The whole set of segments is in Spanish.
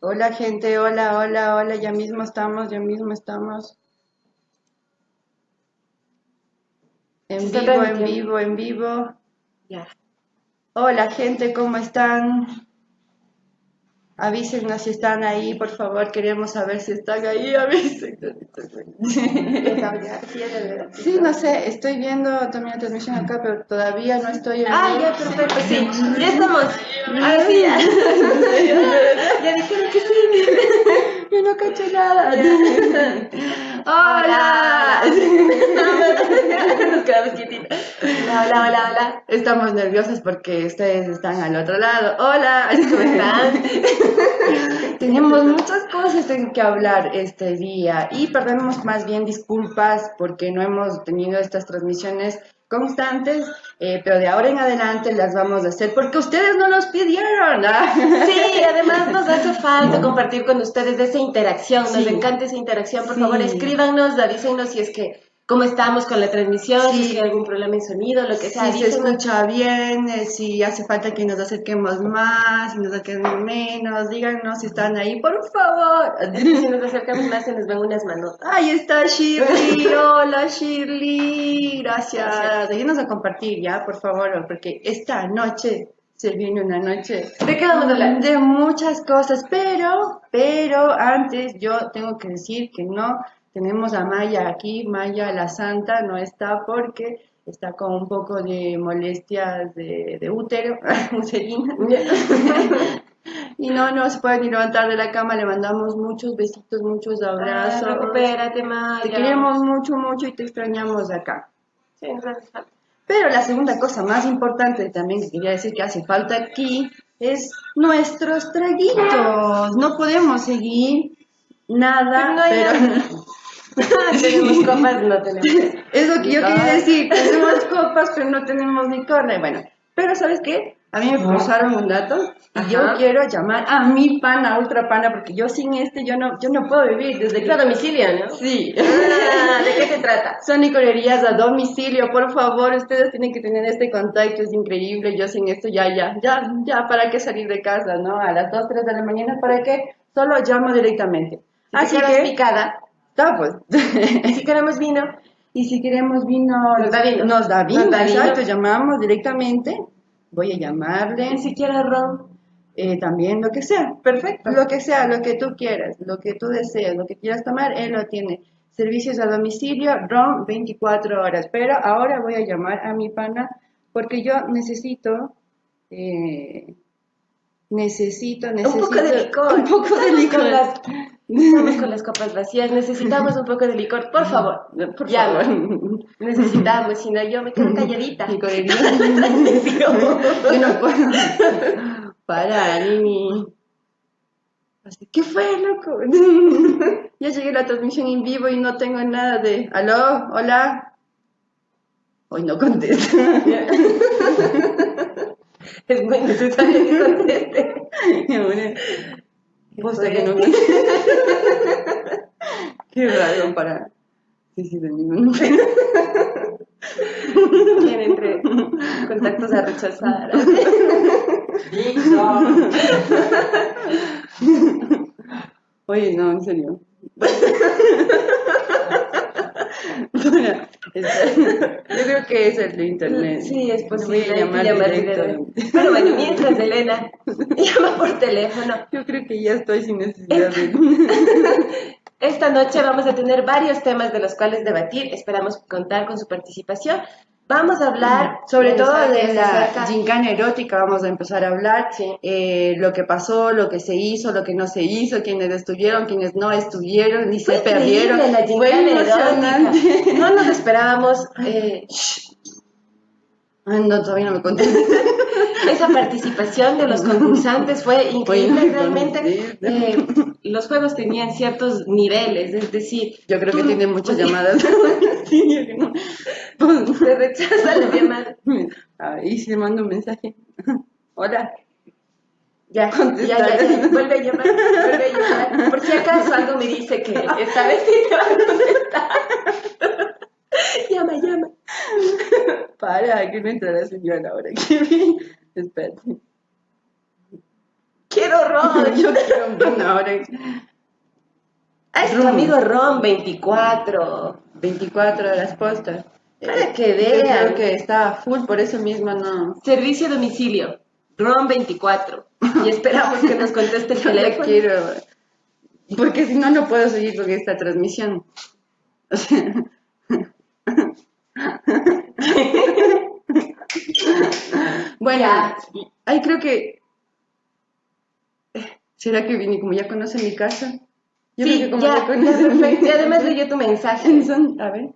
Hola gente, hola, hola, hola, ya mismo estamos, ya mismo estamos. En vivo, en vivo, en vivo. Ya. Hola gente, ¿cómo están? Avísenos si están ahí, por favor, queremos saber si están ahí, avísenos. Sí, no sé, estoy viendo también la transmisión acá, pero todavía no estoy en Ah, ya, perfecto, sí. Ya estamos. Ahora sí, ya. Ya dijeron que sí. Yo no cacho nada. Hola. Nos quedamos hola, hola, hola. Estamos nerviosas porque ustedes están al otro lado. Hola. ¿Cómo están? Tenemos muchas cosas en que hablar este día y perdemos más bien disculpas porque no hemos tenido estas transmisiones constantes, eh, pero de ahora en adelante las vamos a hacer porque ustedes no nos pidieron. ¿ah? Sí, además nos hace falta compartir con ustedes esa interacción. Nos Sí. encanta esa interacción. Por Sí. favor, escríbanos, avísenos si es que cómo estamos con la transmisión, si Sí. que hay algún problema en sonido, lo que sea. Si se escucha bien, eh, si hace falta que nos acerquemos más, si nos acerquemos menos, díganos si están ahí, por favor. Si nos acercamos más se nos ven unas manotas. Ahí está Shirley, hola Shirley, gracias. Ayúdenos a compartir ya, por favor, porque esta noche se viene una noche ¿De qué vamos a hablar? de muchas cosas, pero, pero antes yo tengo que decir que no tenemos a Maya aquí, Maya la Santa no está porque está con un poco de molestias de, de útero, uterina. Y no, no se puede ni levantar de la cama, le mandamos muchos besitos, muchos abrazos. Ah, recupérate, Maya. Te queremos mucho, mucho y te extrañamos acá. Sí, nos falta. Pero la segunda cosa más importante también que quería decir que hace falta aquí es nuestros traguitos. No podemos seguir nada, Pero no hay pero tenemos copas, no tenemos. es lo que yo quería decir. Tenemos copas, pero no tenemos licor. Y Bueno, pero ¿sabes qué? A mí me pasaron un dato y yo Ajá. quiero llamar a mi pana, ultra pana, porque yo sin este yo no, yo no puedo vivir desde que... A domicilio, ¿no? Sí. Ah, ¿De qué se trata? Son licorerías a domicilio, por favor, ustedes tienen que tener este contacto, es increíble, yo sin esto ya, ya, ya, ya, ¿para qué salir de casa, no? A las 2, 3 de la mañana, ¿para qué? Solo llamo directamente. Así Así que que, picada. Está pues. Si queremos vino, y si queremos vino, Nos da vino. Nos da vino, Nos da vino. exacto, llamamos directamente, voy a llamarle, ni siquiera ron. eh, también lo que sea, Perfecto. lo que sea, lo que tú quieras, lo que tú deseas, lo que quieras tomar, él lo tiene. Servicios a domicilio, ROM 24 horas. Pero ahora voy a llamar a mi pana porque yo necesito, eh, necesito, necesito Un poco de licor. Un poco de licor. Con estamos con las copas vacías. Necesitamos un poco de licor. Por favor. Por llama. favor. Necesitamos, si no yo me quedo calladita. Licorería. Yo no puedo. Para, Nini. Así, ¿Qué fue, loco? ya llegué a la transmisión en vivo y no tengo nada de. ¿Aló? ¿Hola? Hoy no contesta. Es muy necesario que conteste. Gusta que no Qué raro para. Sí, sí, de ningún Tiene entre contactos a rechazar. Oye, no, en serio. Bueno, espera. yo creo que es el de internet. Sí, es Le posible. Que llamar llamar directamente. directamente. Pero bueno, mientras Elena llama por teléfono. Yo creo que ya estoy sin necesidad de... Esta noche vamos a tener varios temas de los cuales debatir. Esperamos contar con su participación. Vamos a hablar Sobre todo de la gincana erótica vamos a empezar a hablar, Sí. eh, lo que pasó, lo que se hizo, lo que no se hizo, quienes estuvieron, quienes no estuvieron, ni se perdieron. la Fue gincana emocionante. erótica. No nos esperábamos eh, Ay, no, todavía no me conté. esa participación de los concursantes fue increíble Oye, realmente. eh, los juegos tenían ciertos niveles, es decir, Yo creo que tiene muchas llamadas. Se rechaza la llamada. Ahí sí le mando un mensaje. Hola. Ya, ya, ya, ya, vuelve a llamar, vuelve a llamar. Por si acaso algo me dice que esta vez sí te va a contestar. llama, llama. Para, que no entra la señora ahora. que vi. Espérate. Quiero ron. Yo quiero ron ahora. Ah, es tu Ron. amigo Ron 24. 24 horas postas. Para que Yo vean. creo que está full, por eso mismo no. Servicio a domicilio. Ron 24. Y esperamos que nos conteste el Yo le teléfono. quiero. Porque si no, no puedo seguir con esta transmisión. O sea. Bueno, Ya. ay, creo que. ¿Será que Vini, como ya conoce mi casa? Yo creo Sí, que como ya, ya, conoce mi perfecto. Y además leyó tu mensaje. A ver.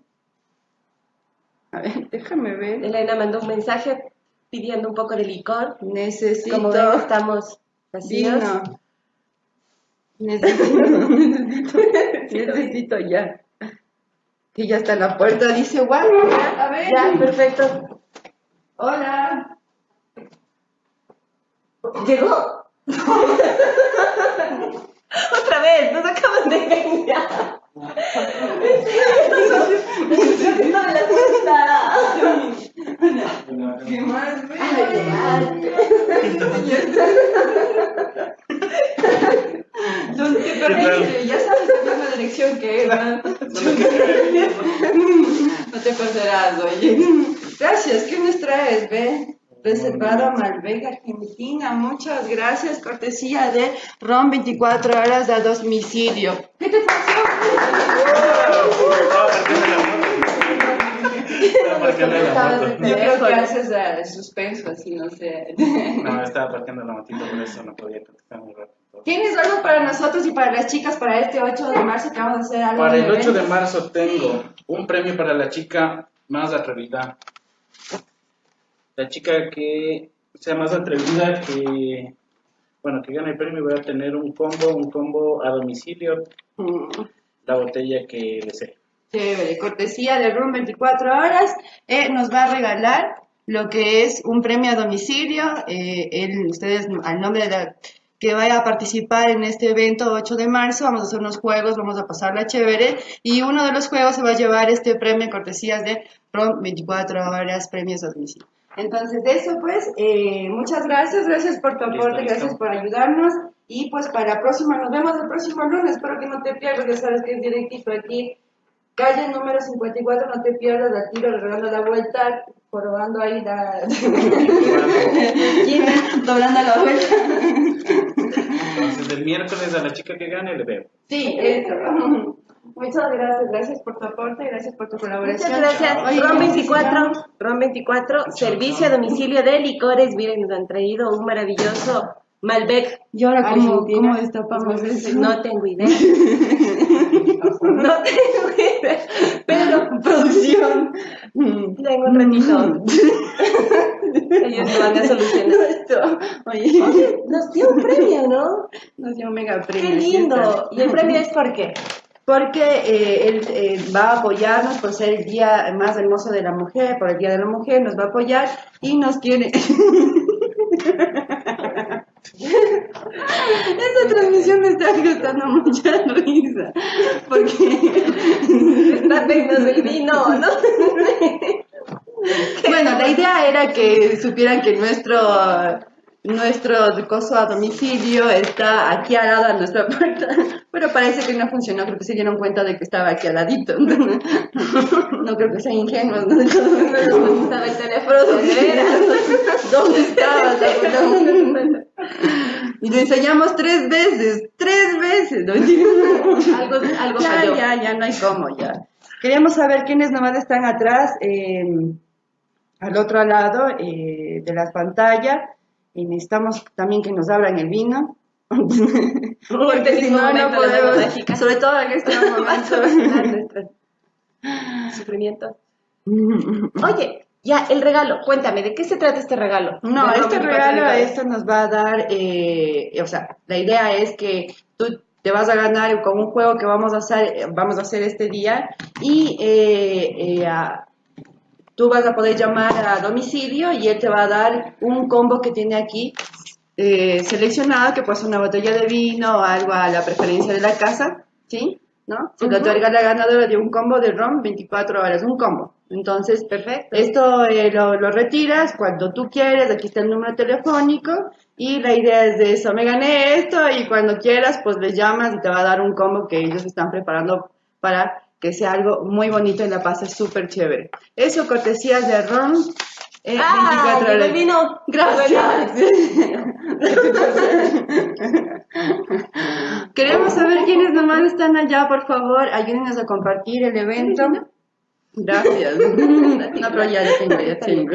A ver, déjame ver. Elena mandó un mensaje pidiendo un poco de licor. Necesito. Como ven, estamos vacíos. vino. Necesito, necesito, necesito ya. Que ya está en la puerta, dice, guau, a ver. Ya, perfecto. Hola. Llegó. Otra vez, nos acaban de engañar. No me la cuenta. ¿Qué más? ¿Dónde te perdiste? Ya sabes la misma dirección que él, ¿no? No te perderás, oye. Gracias, ¿qué nos traes, ve? Reservado a Malbec, Argentina. Muchas gracias, cortesía de Ron 24 horas a domicilio. ¿Qué te pasó? Yo creo que haces eh, suspenso, así, no sé. No, estaba parqueando la motito, por eso no podía contestar muy rápido. ¿Tienes algo para nosotros y para las chicas para este 8 de marzo que vamos a hacer algo? Para el 8 de marzo tengo un premio para la chica más atrevida. La chica que sea más atrevida que, bueno, que gane el premio voy a tener un combo, un combo a domicilio, Mm, la botella que desee. Chévere, cortesía de Room 24 horas. eh, nos va a regalar lo que es un premio a domicilio. eh, él, ustedes, al nombre de la que vaya a participar en este evento 8 de marzo, vamos a hacer unos juegos, vamos a pasarla chévere. Y uno de los juegos se va a llevar este premio cortesías de Room 24 horas, premios a domicilio. Entonces, de eso pues, eh, muchas gracias, gracias por tu aporte, listo. gracias por ayudarnos. Y pues para la próxima, nos vemos el próximo lunes, espero que no te pierdas, ya sabes que es directito aquí. Calle número 54, no te pierdas al tiro, regalando la vuelta, probando ahí la doblando la vuelta. Entonces el miércoles a la chica que gane le veo. Sí, eso. Muchas gracias, gracias por tu aporte, gracias por tu colaboración. Muchas gracias. Oye, Ron ¿cómo se 24, llama? Ron 24, servicio a domicilio de licores. Miren, nos han traído un maravilloso Malbec. ¿Y ahora cómo, cómo destapamos eso? No tengo idea. No tengo idea. Pero producción. Mm. tengo un ratito. Ellos lo van a solucionar. Esto, Oye, Oye, nos dio un premio, ¿no? nos dio un mega premio. Qué lindo. ¿Y el premio es por qué? Porque eh, él eh, va a apoyarnos por ser el día más hermoso de la mujer, por el Día de la Mujer, nos va a apoyar y nos quiere... Esta transmisión me está costando mucha risa, porque... Está pegando el vino, ¿no? Bueno, la idea era que supieran que nuestro nuestro coso a domicilio está aquí al lado de nuestra puerta, pero parece que no funcionó, creo que se dieron cuenta de que estaba aquí al ladito. No creo que sean ingenuos, ¿no? Estaba el teléfono de veras. ¿Dónde estaba? Y lo enseñamos tres veces, tres veces. ¿no? Algo, algo ya, falló. ya, ya, no hay cómo, ya. Queríamos saber quiénes nomás están atrás, eh, al otro lado eh, de las pantallas, y necesitamos también que nos abran el vino. Porque si no, no podemos, sobre todo en este momento. Sufrimiento. Oye, ya, el regalo, cuéntame, ¿de qué se trata este regalo? No, este regalo, esto nos va a dar, eh, o sea, la idea es que tú te vas a ganar con un juego que vamos a hacer, vamos a hacer este día y eh, eh, a- tú vas a poder llamar a domicilio y él te va a dar un combo que tiene aquí eh, seleccionado, que puede ser una botella de vino o algo a la preferencia de la casa, ¿sí? ¿no? Se le otorga a la ganadora de un combo de ron 24 horas, un combo. Entonces, Perfecto. esto eh, lo, lo retiras cuando tú quieres, aquí está el número telefónico y la idea es de eso, me gané esto y cuando quieras pues les llamas y te va a dar un combo que ellos están preparando para que sea algo muy bonito y la pases súper chévere. Eso, cortesías de ron. eh, ¡Ah! 24 llegó horas. el vino! Gracias. Queremos saber quiénes nomás están allá, por favor, ayúdenos a compartir el evento. Gracias. No, pero ya ya tengo, ya tengo.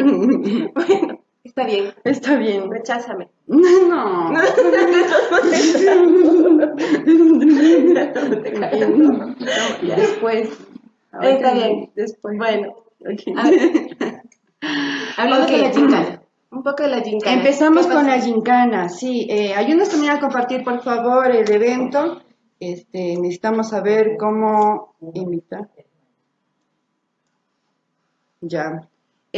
Bueno, está bien. Está bien. Recházame. No. Después. Está bien. Después. Bueno, Ok. a ver. hablando de la gincana. Un poco de la gincana. Empezamos ¿Qué con la gincana, sí. Eh, ayúdanos también a compartir, por favor, el evento. Este, necesitamos saber cómo invitar. Ya.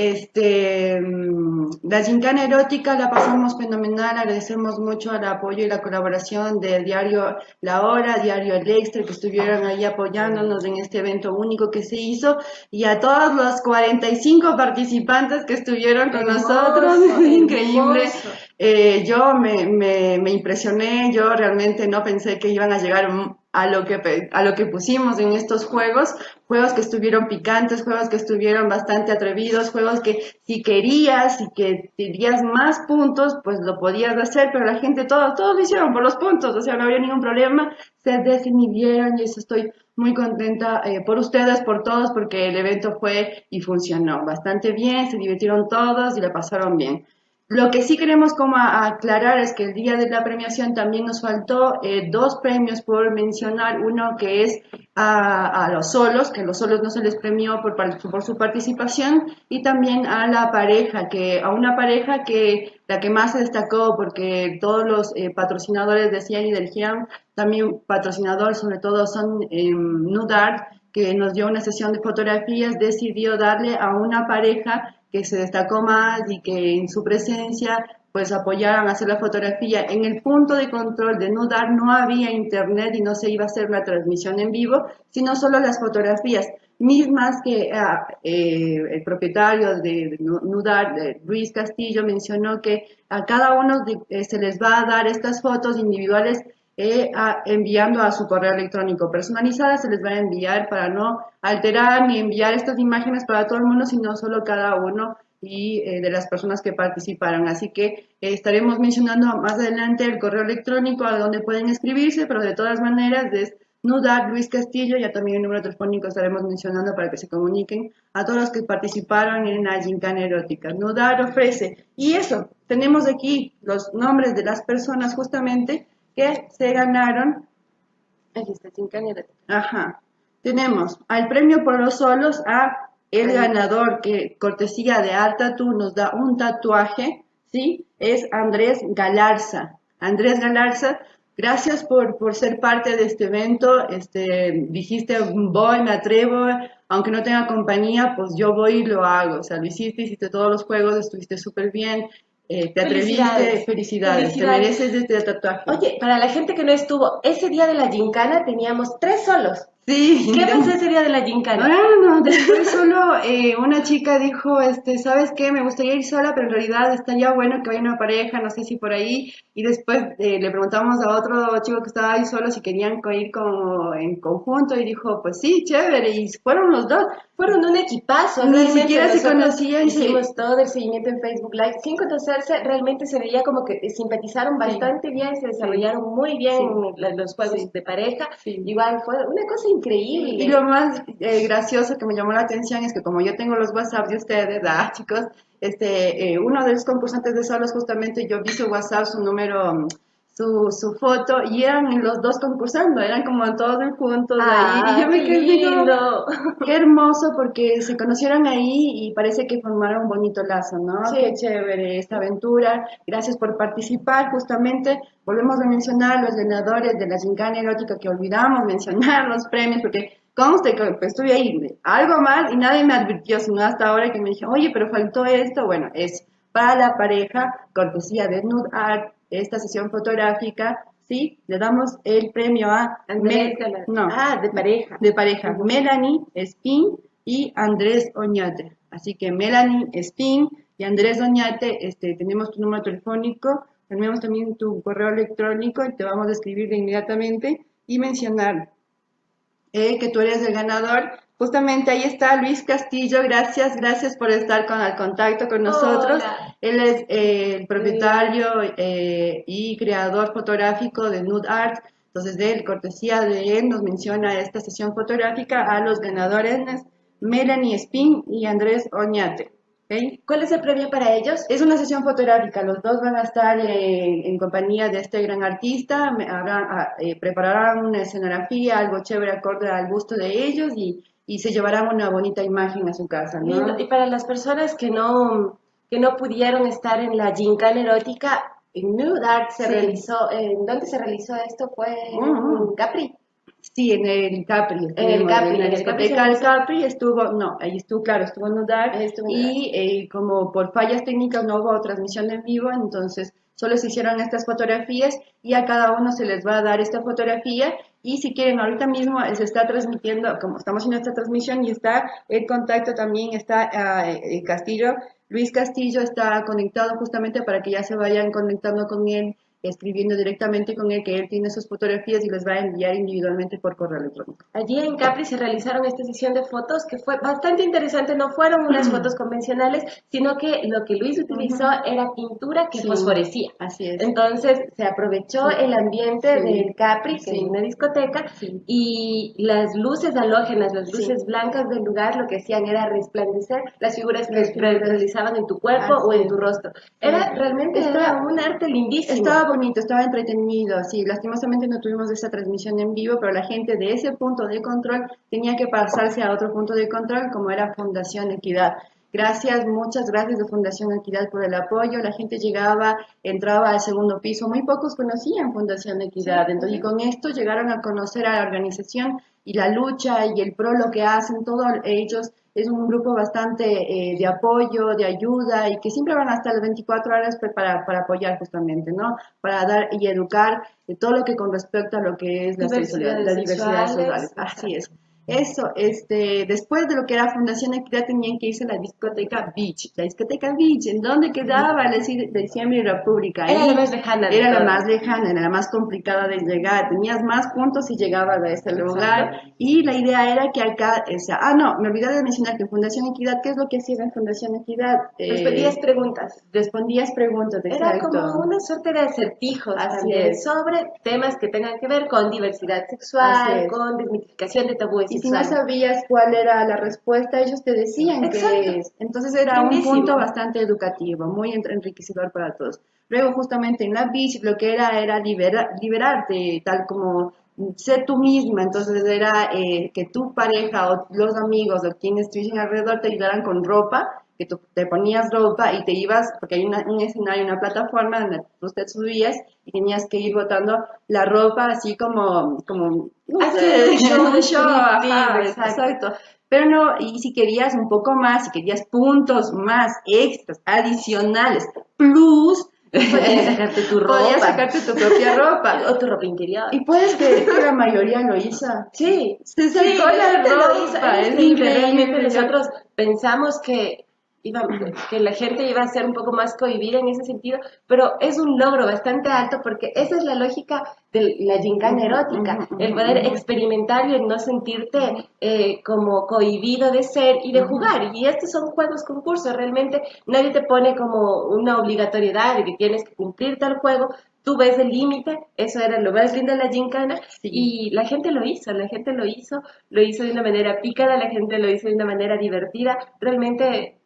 Este, mm, la gincana erótica la pasamos fenomenal, agradecemos mucho el apoyo y la colaboración del diario La Hora, diario El Extra, que estuvieron ahí apoyándonos en este evento único que se hizo, y a todos los 45 participantes que estuvieron con Hermoso, nosotros, increíble. Eh, yo me, me, me impresioné, yo realmente no pensé que iban a llegar a lo que a lo que pusimos en estos juegos, juegos que estuvieron picantes, juegos que estuvieron bastante atrevidos, juegos que si querías y que tenías más puntos, pues lo podías hacer, pero la gente todos todos lo hicieron por los puntos, o sea, no había ningún problema, se desinhibieron y eso estoy muy contenta eh, por ustedes, por todos, porque el evento fue y funcionó bastante bien, se divirtieron todos y la pasaron bien. Lo que sí queremos como aclarar es que el día de la premiación también nos faltó eh, dos premios por mencionar. Uno que es a, a los solos, que los solos no se les premió por, por su participación, y también a la pareja, que a una pareja que la que más se destacó porque todos los eh, patrocinadores decían y del GIAM, también patrocinador sobre todo son eh, Nudart, que nos dio una sesión de fotografías, decidió darle a una pareja que se destacó más y que en su presencia pues apoyaron a hacer la fotografía. En el punto de control de Nudar no había internet y no se iba a hacer la transmisión en vivo, sino solo las fotografías mismas que ah, eh, el propietario de, Nudar, de Luis Castillo, mencionó que a cada uno de- eh, se les va a dar estas fotos individuales eh, a- enviando a su correo electrónico personalizada, se les va a enviar para no alterar ni enviar estas imágenes para todo el mundo, sino solo cada uno y eh, de las personas que participaron. Así que eh, estaremos mencionando más adelante el correo electrónico a donde pueden escribirse, pero de todas maneras es Nudar Luis Castillo, ya también el número telefónico estaremos mencionando para que se comuniquen a todos los que participaron en la gincana erótica. Nudar ofrece, y eso, tenemos aquí los nombres de las personas justamente que se ganaron Aquí está, erótica. Ajá. Tenemos al premio por los solos a el ganador que cortesía de Art Tattoo nos da un tatuaje, ¿sí? Es Andrés Galarza. Andrés Galarza, gracias por, por ser parte de este evento. Este, dijiste, voy, me atrevo, aunque no tenga compañía, pues yo voy y lo hago. O sea, lo hiciste, hiciste todos los juegos, estuviste súper bien. Eh, te atreviste, Felicidades. felicidades, Felicidades. te mereces este tatuaje. Oye, para la gente que no estuvo, ese día de la gincana teníamos tres solos. sí. ¿Qué pasó ese día de la gincana? Bueno, después solo eh, una chica dijo, este, ¿sabes qué? Me gustaría ir sola, pero en realidad estaría bueno que vaya una pareja, no sé si por ahí. Y después eh, le preguntamos a otro chico que estaba ahí solo si querían ir como en conjunto y dijo, pues sí, chévere. Y fueron los dos. Fueron un equipazo. Ni realmente. siquiera se conocían, sí. Hicimos todo el seguimiento en Facebook Live sin conocerse. Realmente se veía como que simpatizaron bastante bien, se desarrollaron muy bien Sí. los juegos de pareja. Igual fue una cosa increíble. Y lo más eh, gracioso que me llamó la atención es que como yo tengo los WhatsApp de ustedes, ah, chicos, este, eh, uno de los concursantes de solos justamente yo vi su WhatsApp, su número, su, su foto y eran los dos concursando, eran como todos juntos ahí y yo me como, lindo. qué hermoso porque se conocieron ahí y parece que formaron un bonito lazo, ¿no? Sí. Qué chévere esta aventura. Gracias por participar. Justamente volvemos a mencionar los ganadores de la gincana erótica que olvidamos mencionar los premios porque conste que pues, estuve ahí algo mal y nadie me advirtió, sino hasta ahora que me dije, oye, pero faltó esto. Bueno, es para la pareja, cortesía de Nude Art, esta sesión fotográfica ¿sí? Le damos el premio a... Andrés Mel- no, Ah, de pareja. de pareja, Melanie Spin y Andrés Oñate. Así que Melanie Spin y Andrés Oñate, este, tenemos tu número telefónico, tenemos también tu correo electrónico y te vamos a escribir de inmediatamente y mencionar eh, que tú eres el ganador. Justamente ahí está Luis Castillo, gracias, gracias por estar con el contacto con nosotros. Hola. Él es eh, el propietario eh, y creador fotográfico de Nude Art. Entonces, de él, cortesía de él, nos menciona esta sesión fotográfica a los ganadores Melanie Spin y Andrés Oñate. ¿ok? ¿Cuál es el premio para ellos? Es una sesión fotográfica, los dos van a estar eh, en compañía de este gran artista, me- habrán, ah, eh, prepararán una escenografía, algo chévere acorde al gusto de ellos y, y se llevarán una bonita imagen a su casa, ¿no? Y para las personas que no, que no pudieron estar en la gincana erótica, en Art se Sí. realizó, ¿en dónde se realizó esto? Fue en Ujú. Capri. Sí, en el Capri. En el Capri, En en la el discoteca Capri del Capri estuvo, no, ahí estuvo, claro, estuvo Nudar. Ahí estuvo Y eh, como por fallas técnicas no hubo transmisión en vivo, entonces solo se hicieron estas fotografías y a cada uno se les va a dar esta fotografía. Y si quieren, ahorita mismo se está transmitiendo, como estamos haciendo esta transmisión y está el contacto también, está eh, Castillo, Luis Castillo está conectado justamente para que ya se vayan conectando con él escribiendo directamente con él que él tiene sus fotografías y les va a enviar individualmente por correo electrónico. Allí en Capri se realizaron esta sesión de fotos que fue bastante interesante. No fueron unas fotos convencionales, sino que lo que Luis utilizó era pintura que Sí. fosforecía. Así es. Entonces se aprovechó Sí. el ambiente Sí. del Capri, que es una discoteca, y las luces halógenas, las luces blancas del lugar, lo que hacían era resplandecer las figuras que Las realizaban en tu cuerpo Así o en tu rostro. Era realmente era un arte lindísimo. Estaba bonito, estaba entretenido, sí, lastimosamente no tuvimos esa transmisión en vivo, pero la gente de ese punto de control tenía que pasarse a otro punto de control como era Fundación Equidad. Gracias, muchas gracias de Fundación Equidad por el apoyo. La gente llegaba, entraba al segundo piso. Muy pocos conocían Fundación Equidad. Entonces, y con esto llegaron a conocer a la organización y la lucha y el pro lo que hacen todos ellos. Es un grupo bastante eh, de apoyo, de ayuda y que siempre van hasta las 24 horas pues, para, para apoyar justamente, ¿no? Para dar y educar de todo lo que con respecto a lo que es la diversidad sexual. Así es. Eso, este, después de lo que era Fundación Equidad tenían que irse a la discoteca Beach. La discoteca Beach, ¿en dónde quedaba? La Diciembre y República. Era la más lejana Era la más lejana, era la más complicada de llegar. Tenías más puntos si llegabas a ese lugar. Y la idea era que acá, o sea, ah, no, me olvidé de mencionar que en Fundación Equidad, ¿qué es lo que hacía en Fundación Equidad? Eh, Respondías preguntas. respondías preguntas, Era como una suerte de acertijos Así sobre temas que tengan que ver con diversidad sexual, con desmitificación de tabúes Y si no sabías cuál era la respuesta, ellos te decían Exacto. que es. Entonces era un punto bastante educativo, muy en- enriquecedor para todos. Luego justamente en la beach lo que era era libera- liberarte, tal como ser tú misma. Entonces era eh, que tu pareja o los amigos o quienes estuvieran alrededor te ayudaran con ropa, que tú te ponías ropa y te ibas, porque hay una- un escenario, una plataforma donde tú te subías y tenías que ir botando la ropa así como, como no sé, un show ajá, exacto. exacto. Pero no, y si querías un poco más, si querías puntos más extras, adicionales, plus, Podías sacarte tu podías ropa. sacarte tu propia ropa. O tu ropa interior. Y puedes creer que la mayoría lo hizo. Sí, Se sacó sí, la gente lo hizo. ropa, Es es increíble. nosotros pensamos que, iba, que la gente iba a ser un poco más cohibida en ese sentido, pero es un logro bastante alto porque esa es la lógica de la gincana erótica, el poder experimentar y el no sentirte eh, como cohibido de ser y de jugar. Y estos son juegos concursos, realmente nadie te pone como una obligatoriedad de que tienes que cumplir tal juego. Tú ves el límite, eso era lo más lindo de la gincana, Sí. y la gente lo hizo, la gente lo hizo, lo hizo de una manera pícara, la gente lo hizo de una manera divertida. Realmente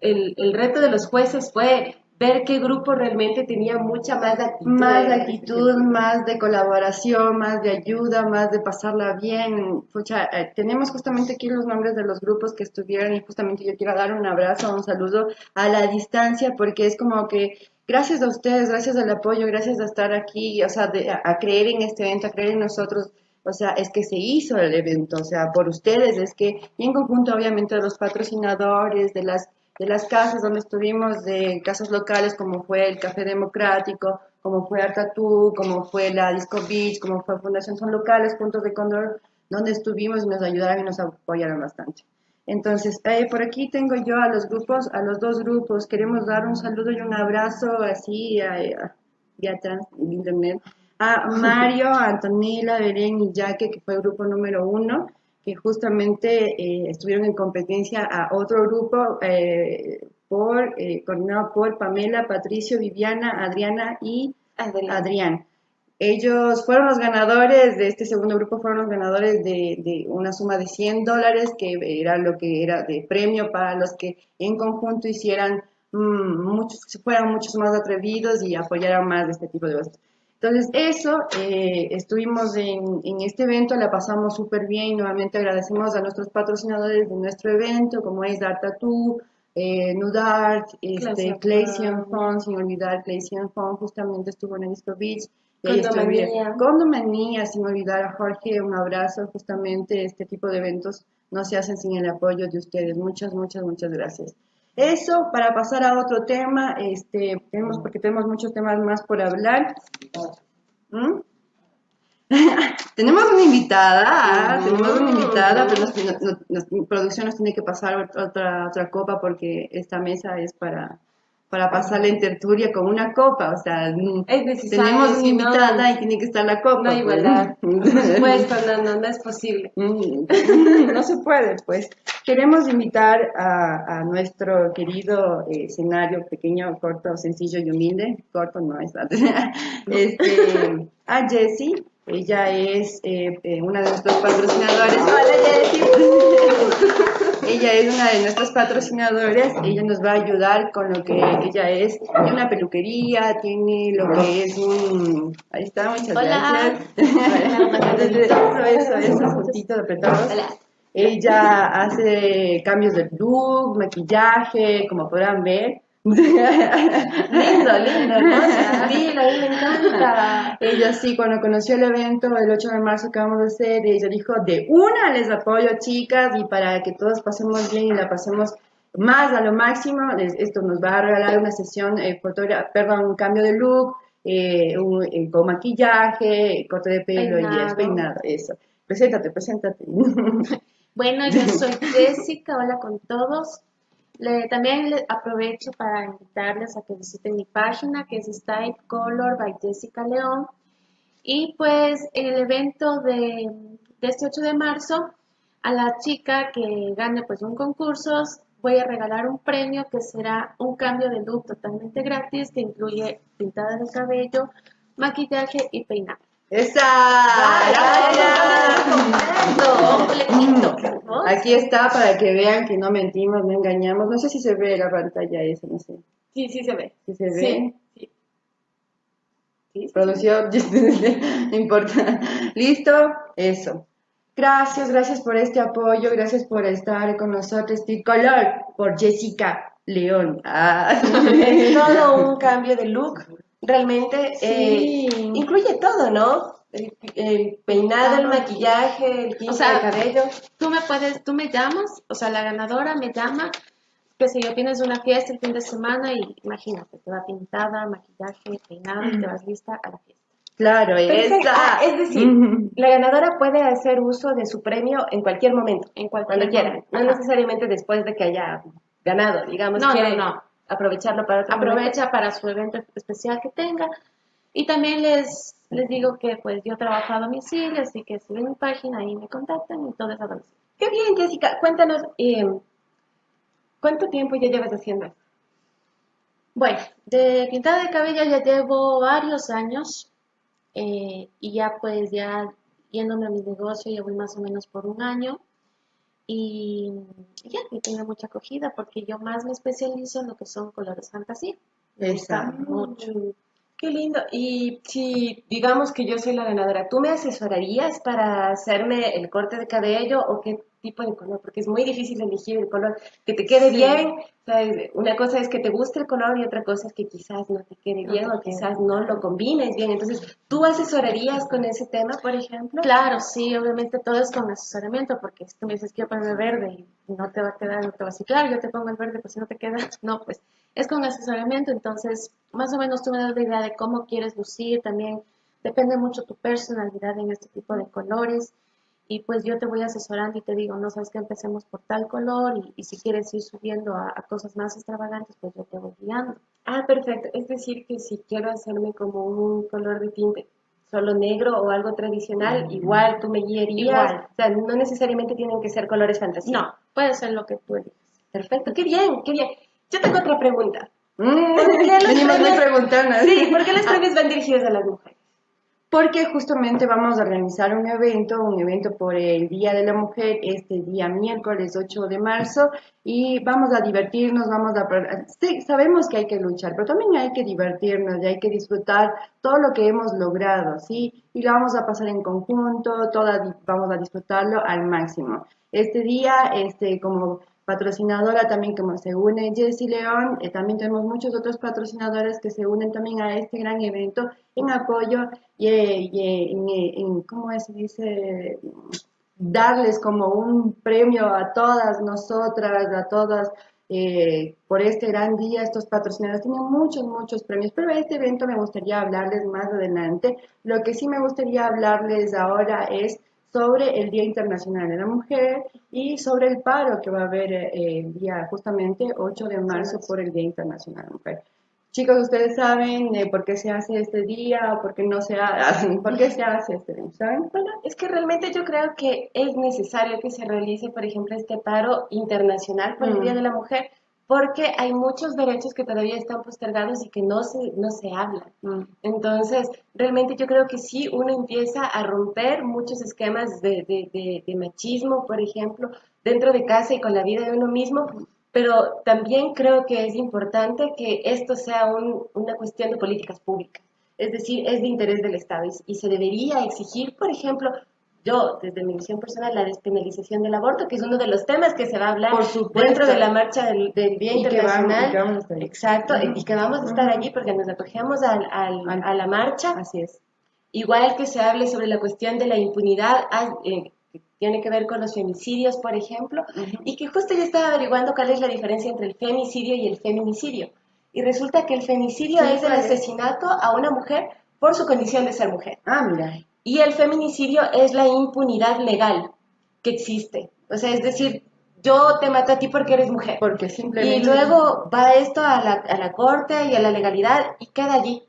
el, reto de los jueces fue ver qué grupo realmente tenía mucha más actitud. Más actitud, más de colaboración, más de ayuda, más de pasarla bien. Pucha, eh, tenemos justamente aquí los nombres de los grupos que estuvieron y justamente yo quiero dar un abrazo, un saludo a la distancia porque es como que gracias a ustedes, gracias al apoyo, gracias a estar aquí, o sea, de- a, a creer en este evento, a creer en nosotros. O sea, es que se hizo el evento, o sea, por ustedes, es que, y en conjunto obviamente de los patrocinadores, de las de las casas donde estuvimos, de casas locales como fue el Café Democrático, como fue Artatú, como fue la Disco Beach, como fue Fundación Son Locales, puntos de Condor, donde estuvimos y nos ayudaron y nos apoyaron bastante. Entonces, eh, por aquí tengo yo a los grupos, a los dos grupos. Queremos dar un saludo y un abrazo así a, a, internet a Mario, a Antonella, Belén y Jaque, que fue el grupo número uno, que justamente eh, estuvieron en competencia a otro grupo eh, por, eh, coordinado por Pamela, Patricio, Viviana, Adriana y Adrián. Ellos fueron los ganadores de este segundo grupo, fueron los ganadores de, una suma de 100 dólares, que era lo que era de premio para los que en conjunto hicieran mmm, muchos, fueran muchos más atrevidos y apoyaran más de este tipo de cosas. Entonces, eso, eh, estuvimos en, en, este evento, la pasamos súper bien. Nuevamente agradecemos a nuestros patrocinadores de nuestro evento, como es Art Tattoo, eh, Nudart, este, Clayson Fund, sin olvidar Clayson Fund, justamente estuvo en el Disco Beach. Condomanía. Condomanía, sin olvidar a Jorge, un abrazo, justamente este tipo de eventos no se hacen sin el apoyo de ustedes. Muchas, muchas, muchas gracias. Eso, para pasar a otro tema, este, tenemos, porque tenemos muchos temas más por hablar. ¿Mm? tenemos una invitada, ah, tenemos una invitada, pero nos, producción nos tiene que pasar otra, otra copa porque esta mesa es para, para pasarle en tertulia con una copa, o sea, tenemos una invitada y tiene que estar la copa. No hay pues. no, no, es posible. Mm, no se puede, pues. Queremos invitar a, a nuestro querido eh, escenario pequeño, corto, sencillo y humilde, corto no es, este, a Jessie, ella es eh, eh, una de nuestros patrocinadores. Hola Jessie. Ella es una de nuestras patrocinadoras. Ella nos va a ayudar con lo que ella es. Tiene una peluquería, tiene lo que es un. Ahí está, muchas Hola. gracias. eso, eso, eso, juntito apretados. Hola. Ella hace cambios de look, maquillaje, como podrán ver. Lindo, lindo, ¿no? Sí, a mí me encanta. Ella sí, cuando conoció el evento el 8 de marzo que vamos a hacer, ella dijo, de una les apoyo chicas y para que todos pasemos bien y la pasemos más a lo máximo, esto nos va a regalar una sesión, eh, perdón, un cambio de look, eh, un, eh, con maquillaje, corte de pelo y despeinado, eso. Preséntate, preséntate. Bueno, yo soy Jessica, hola con todos. Le, también aprovecho para invitarles a que visiten mi página que es Style Color by Jessica León. Y pues en el evento de, este 8 de marzo, a la chica que gane pues un concurso, voy a regalar un premio que será un cambio de look totalmente gratis que incluye pintada de cabello, maquillaje y peinado. ¡Esa! Aquí está para que vean que no mentimos, no engañamos. No sé si se ve la pantalla esa, no sé. Sí, sí se ve. ¿Sí se ve? Sí. sí. Producción, no importa. ¿Listo? Eso. Gracias, gracias por este apoyo, gracias por estar con nosotros. Color por Jessica León. Ah. Es todo un cambio de look realmente eh, incluye todo, ¿no? El, peinado, el maquillaje, el tinte de cabello. Tú me puedes, tú me llamas, o sea, la ganadora me llama, que si yo tienes una fiesta el fin de semana y imagínate, te va pintada, maquillaje, peinado y te vas lista a la fiesta. Claro, ah, es decir, la ganadora puede hacer uso de su premio en cualquier momento, en cuando quiera, no necesariamente después de que haya ganado, digamos. No, no, no aprovecharlo para aprovecha para su evento especial que tenga. Y también les les digo que pues yo trabajo a domicilio así que si ven mi página ahí me contactan y todo eso. A qué bien Jessica. Cuéntanos eh, cuánto tiempo ya llevas haciendo esto bueno de pintada de cabello ya llevo varios años eh, y ya pues ya yéndome a mi negocio ya voy más o menos por un año y ya, y tengo mucha acogida porque yo más me especializo en lo que son colores fantasía. Exacto. Mucho. Qué lindo. Y si digamos que yo soy la ganadora, ¿tú me asesorarías para hacerme el corte de cabello o qué tipo de color, porque es muy difícil elegir el color que te quede Sí. bien. O sea, es- una cosa es que te guste el color y otra cosa es que quizás no te quede No bien te o quizás no lo combines bien. Entonces, ¿tú asesorarías con ese tema, por ejemplo? Claro, sí, obviamente todo es con asesoramiento, porque si tú me dices quiero ponerme verde y no te va a quedar, no te va a decir, claro, yo te pongo el verde, pues si no te queda, no, pues es con asesoramiento, entonces más o menos tú me das la idea de cómo quieres lucir, también depende mucho tu personalidad en este tipo de colores, y pues yo te voy asesorando y te digo, no sabes que empecemos por tal color, y, y si quieres ir subiendo a, a cosas más extravagantes, pues yo te voy guiando. Ah, perfecto. Es decir, que si quiero hacerme como un color de tinte solo negro o algo tradicional, igual tú me guiarías. Igual. O sea, no necesariamente tienen que ser colores fantasía. No, puede ser lo que tú elijas. Perfecto, qué bien, qué bien. Yo tengo otra pregunta. Mm, ¿Por qué los premios-. Sí, ¿por qué los premios van dirigidos a las mujeres? Porque justamente vamos a organizar un evento, un evento por el Día de la Mujer, este día miércoles 8 de marzo, y vamos a divertirnos, vamos a... Sí, sabemos que hay que luchar, pero también hay que divertirnos y hay que disfrutar todo lo que hemos logrado, ¿sí? Y lo vamos a pasar en conjunto, todas vamos a disfrutarlo al máximo. Este día, este, como patrocinadora también como se une Jessie León, eh, también tenemos muchos otros patrocinadores que se unen también a este gran evento en apoyo y, eh, y, en, en- ¿cómo se dice? Darles como un premio a todas nosotras, a todas, eh, por este gran día. Estos patrocinadores tienen muchos, muchos premios, pero este evento me gustaría hablarles más adelante. Lo que sí me gustaría hablarles ahora es sobre el Día Internacional de la Mujer y sobre el paro que va a haber eh, el día justamente 8 de marzo por el Día Internacional de la Mujer. Chicos, ustedes saben eh, por qué se hace este día o por qué no se hace, por qué se hace este día, ¿saben? Bueno, es que realmente yo creo que es necesario que se realice, por ejemplo, este paro internacional por el Mm. Día de la Mujer, porque hay muchos derechos que todavía están postergados y que no se, no se hablan. Mm. Entonces, realmente yo creo que sí, uno empieza a romper muchos esquemas de, de- de- de machismo, por ejemplo, dentro de casa y con la vida de uno mismo, pero también creo que es importante que esto sea un- una cuestión de políticas públicas. Es decir, es de interés del Estado y, y se debería exigir, por ejemplo, yo, desde mi visión personal, la despenalización del aborto, que es uno de los temas que se va a hablar Por dentro de la marcha del, del Día Y que vamos- Internacional. que vamos estar ahí. Exacto, Ujú. y que vamos a estar allí porque nos acogemos al- al- Al- a la marcha. Así es. Igual que se hable sobre la cuestión de la impunidad, ah, eh, que tiene que ver con los femicidios, por ejemplo, Ujú. y que justo yo estaba averiguando cuál es la diferencia entre el femicidio y el feminicidio. Y resulta que el femicidio Sí, es el asesinato a una mujer por su condición de ser mujer. Ah, mira. Y el feminicidio es la impunidad legal que existe. O sea, es decir, yo te mato a ti porque eres mujer. Porque Y simplemente... luego va esto a la, a la corte y a la legalidad y queda allí.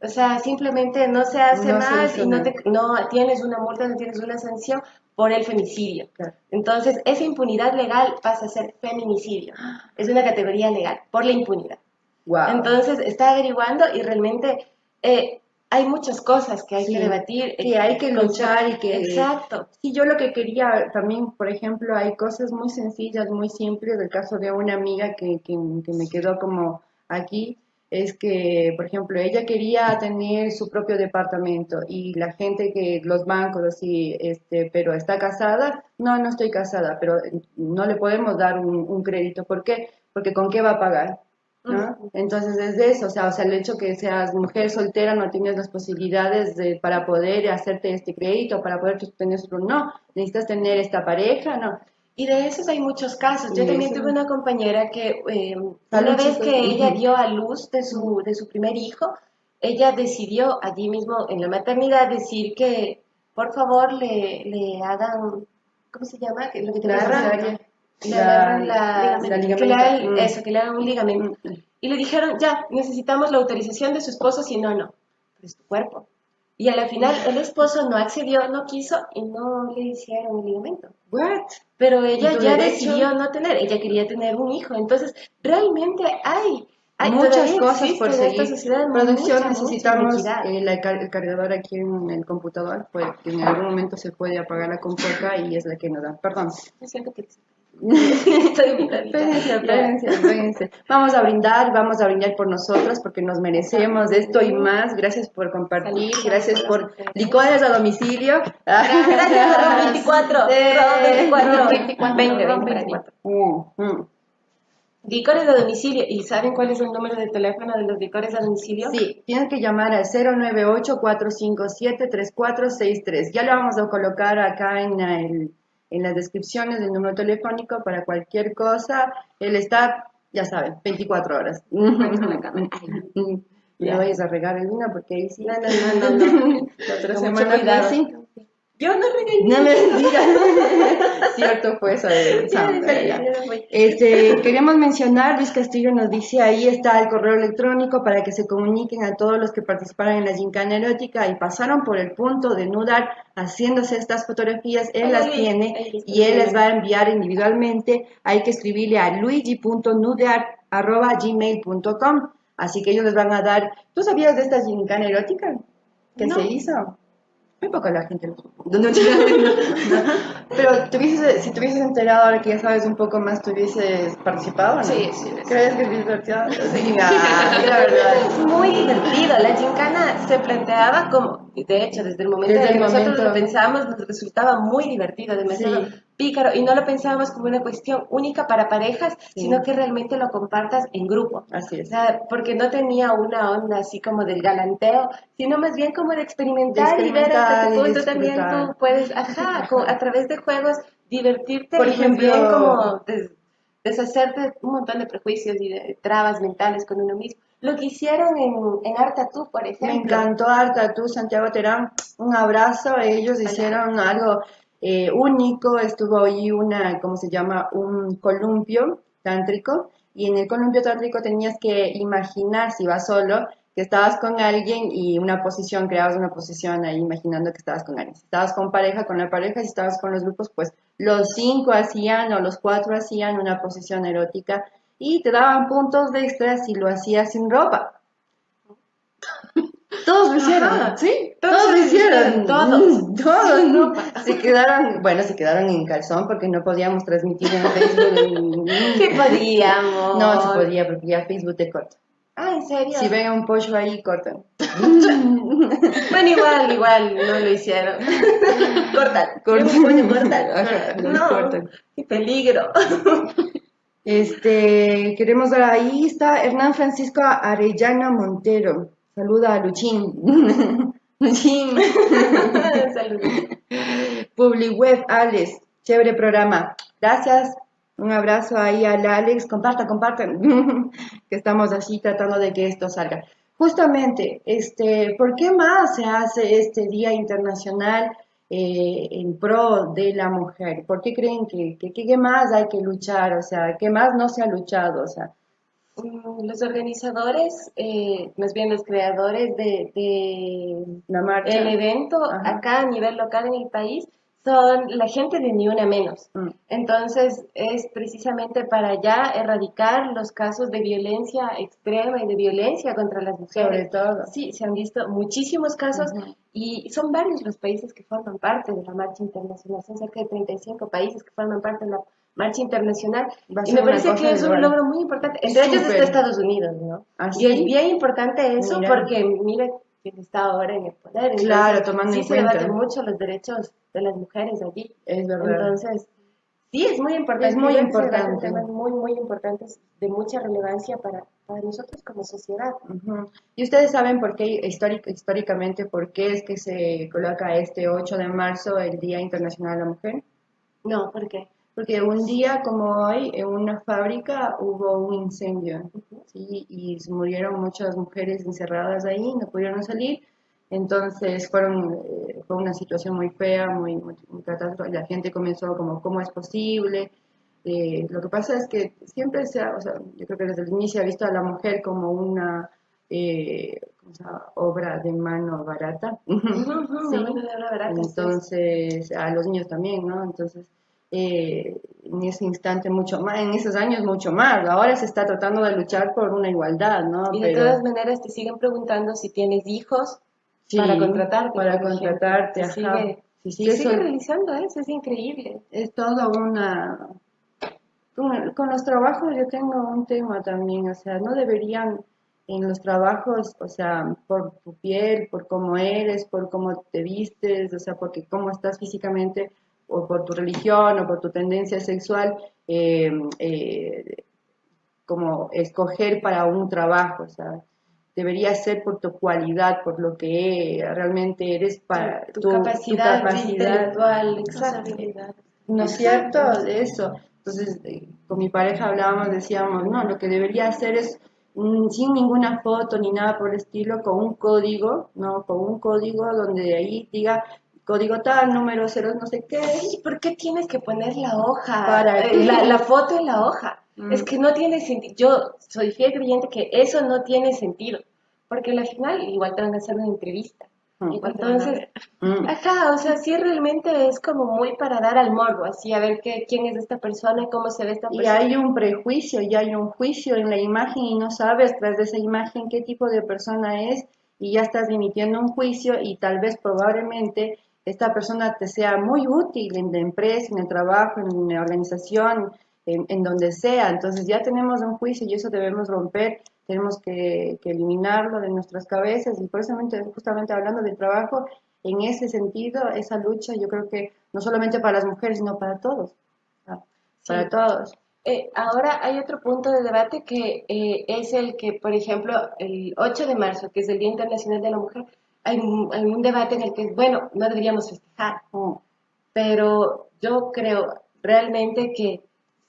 O sea, simplemente no se hace No más y no, te, no tienes una multa, no tienes una sanción por el femicidio. Claro. Entonces, esa impunidad legal pasa a ser feminicidio. Es una categoría legal por la impunidad. Wow. Entonces, está averiguando y realmente eh, hay muchas cosas que hay Sí, que debatir. que hay que luchar y que- Exacto. Sí, yo lo que quería también, por ejemplo, hay cosas muy sencillas, muy simples. El caso de una amiga que, que, que me quedó como aquí, es que, por ejemplo, ella quería tener su propio departamento y la gente que, los bancos así, este, pero está casada, no, no estoy casada, pero no le podemos dar un, un crédito. ¿Por qué? Porque ¿con qué va a pagar? ¿No? Entonces es de eso, o sea, o sea, el hecho que seas mujer soltera no tienes las posibilidades de, para poder hacerte este crédito, para poder tener no, necesitas tener esta pareja, no. Y de esos hay muchos casos. Yo también tuve una compañera que eh, una vez que ella dio a luz de su, de su primer hijo, ella decidió allí mismo en la maternidad decir que por favor le, le hagan, ¿cómo se llama? Que Lo que te La La- la, la que le ligamento. hagan- Mm. eso, que le hagan un ligamento. Mm. Y le dijeron, ya, necesitamos la autorización de su esposo, si no, no. Es tu cuerpo. Y a la final el esposo no accedió, no quiso y no le hicieron el ligamento. What? Pero ella ¿Y tu ya decidió no tener, ella quería tener un hijo. Entonces, realmente hay, hay muchas cosas por seguir. sociedad Producción, mucha, mucha necesitamos inequidad. eh, la el cargador aquí en el computador, pues en algún momento se puede apagar la compu acá y es la que nos da. Perdón. Yo siento que- Estoy Ya. espérense, espérense. Vamos a brindar, vamos a brindar por nosotros porque nos merecemos esto y más. Gracias por compartir, gracias por licores a domicilio. Gracias, Rob 24. Eh, Rob 24. 24, 20, Rob 20, 24. Mm, mm. Licores a domicilio. ¿Y saben cuál es el número de teléfono de los licores a domicilio? Sí, tienen que llamar al 098-457-3463. Ya lo vamos a colocar acá en, el- en las descripciones del número telefónico para cualquier cosa. Él está, ya saben, 24 horas. No vayas a regar el vino porque ahí sí. No, no, no, no. La otra semana sí. Yo no regañé. No me digas. Cierto fue eso de. Este, queremos mencionar, Luis Castillo nos dice, ahí está el correo electrónico para que se comuniquen a todos los que participaron en la gincana erótica y pasaron por el punto de nudar haciéndose estas fotografías, él las tiene y él les va a enviar individualmente, hay que escribirle a luigi.nudear.gmail.com, así que ellos les van a dar, ¿tú sabías de esta gincana erótica que No. se hizo? Muy poca la gente lo supo. No, no. Pero si te hubieses enterado ahora que ya sabes un poco más, ¿te hubieses participado? ¿no? Sí, sí, sí. ¿Crees que es divertido? Sí, la verdad. Es muy divertido. La gincana se planteaba como, de hecho, desde el momento Desde en que nosotros momento. lo pensamos, nos resultaba muy divertido, demasiado Sí. pícaro. Y no lo pensábamos como una cuestión única para parejas, Sí. sino que realmente lo compartas en grupo. Así O es. sea, porque no tenía una onda así como del galanteo, sino más bien como de experimentar, De y ver hasta qué punto también tú puedes, ajá, a través de juegos divertirte Por y ejemplo- bien como des- deshacerte un montón de prejuicios y de trabas mentales con uno mismo. Lo que hicieron en, en Arta tú, por Me ejemplo. encantó Arta, tú, Santiago Terán, un abrazo, ellos hicieron algo eh, único, estuvo ahí una, ¿cómo se llama? Un columpio tántrico, y en el columpio tántrico tenías que imaginar, si vas solo, que estabas con alguien y una posición, creabas una posición ahí imaginando que estabas con alguien. Si estabas con pareja, con la pareja, si estabas con los grupos, pues los cinco hacían o los cuatro hacían una posición erótica y te daban puntos de extra si lo hacías sin ropa. Todos lo hicieron, Ajá. sí, Todos todos lo hicieron, todos. Mm, todos, ¿no? Se quedaron, bueno, se quedaron en calzón porque no podíamos transmitir en Facebook. Sí podíamos. No se podía porque ya Facebook te corta. Ah, ¿en serio? Si ven a un pollo ahí, cortan. Bueno, igual, igual, no lo hicieron. cortan. Cortan. Cortan. No, qué peligro. Este, queremos dar ahí está Hernán Francisco Arellano Montero. Saluda a Luchín. Luchín. Saludos. Publiweb, Alex. Chévere programa. Gracias. Un abrazo ahí al Alex. Compartan, compartan. que estamos así tratando de que esto salga. Justamente, este, ¿por qué más se hace este Día Internacional eh, en pro de la mujer? ¿Por qué creen que, que, que qué más hay que luchar? O sea, ¿qué más no se ha luchado? O sea, Mm, Los organizadores, eh, más bien los creadores de, de la marcha. el evento Ajá. acá a nivel local en el país son la gente de Ni Una Menos. Mm. Entonces es precisamente para ya erradicar los casos de violencia extrema y de violencia contra las Sobre mujeres. todo. Sí, se han visto muchísimos casos y son varios los países que forman parte de la marcha internacional. Son cerca de 35 países que forman parte de la marcha internacional. Y me parece que es un logro muy importante. Entre ellos está Estados Unidos, ¿no? ¿Ah, Y es sí? bien importante eso Mira. porque mira quién está ahora en el poder. Entonces, Claro, tomando sí en se cuenta. debaten mucho los derechos de las mujeres allí. Es verdad. Entonces, sí, es muy importante. Es muy se importante. temas muy, muy importantes de mucha relevancia para, para nosotros como sociedad. ¿Y ustedes saben por qué, históric- históricamente, por qué es que se coloca este 8 de marzo el Día Internacional de la Mujer? No, ¿por qué? Porque un día como hoy, en una fábrica hubo un incendio, ¿sí? Y murieron muchas mujeres encerradas ahí, no pudieron salir. Entonces fueron, eh, fue una situación muy fea, muy, muy, muy catástrofe. La gente comenzó como, ¿cómo es posible? Eh, lo que pasa es que siempre se ha, o sea, yo creo que desde el inicio se ha visto a la mujer como una eh, obra de mano barata. Sí. mano de obra barata, sí. Entonces, a los niños también, ¿no? Entonces, eh, en ese instante mucho más, en esos años mucho más. Ahora se está tratando de luchar por una igualdad, ¿no? Y de Pero- todas maneras te siguen preguntando si tienes hijos sí, para contratarte. Para contratarte, ajá. sigue, Sí, sí, eso sigue realizando eso, es increíble. es todo una, Con, con los trabajos yo tengo un tema también, o sea, no deberían en los trabajos, o sea, por tu piel, por cómo eres, por cómo te vistes, o sea, porque cómo estás físicamente, o por tu religión, o por tu tendencia sexual, eh, eh, como escoger para un trabajo, o sea, debería ser por tu cualidad, por lo que realmente eres para tu, capacidad, intelectual, exacto. ¿No es cierto? Eso. Entonces, eh, con mi pareja hablábamos, decíamos, no, lo que debería hacer es sin ninguna foto ni nada por el estilo, con un código, ¿no? Con un código donde ahí diga código tal, número cero, no sé qué. ¿Y por qué tienes que poner la hoja? Para eh, la, la, foto en la hoja. Es mm. que no tiene sentido. Yo soy fiel creyente que eso no tiene sentido. Porque al final igual te van a hacer una entrevista. Mm. Entonces, mm. ajá, o sea, sí realmente es como muy para dar al morbo, así a ver qué, quién es esta persona, cómo se ve esta persona. Y hay un prejuicio, y hay un juicio en la imagen y no sabes tras de esa imagen qué tipo de persona es y ya estás emitiendo un juicio y tal vez probablemente esta persona te sea muy útil en la empresa, en el trabajo, en la organización, en, donde sea. Entonces ya tenemos un juicio y eso debemos romper, tenemos que, eliminarlo de nuestras cabezas y por eso justamente hablando del trabajo, en ese sentido, esa lucha yo creo que no solamente para las mujeres, sino para todos, para todos. Eh, ahora hay otro punto de debate que eh, es el que, por ejemplo, el 8 de marzo, que es el Día Internacional de la Mujer, hay, hay un debate en el que, bueno, no deberíamos festejar, pero yo creo realmente que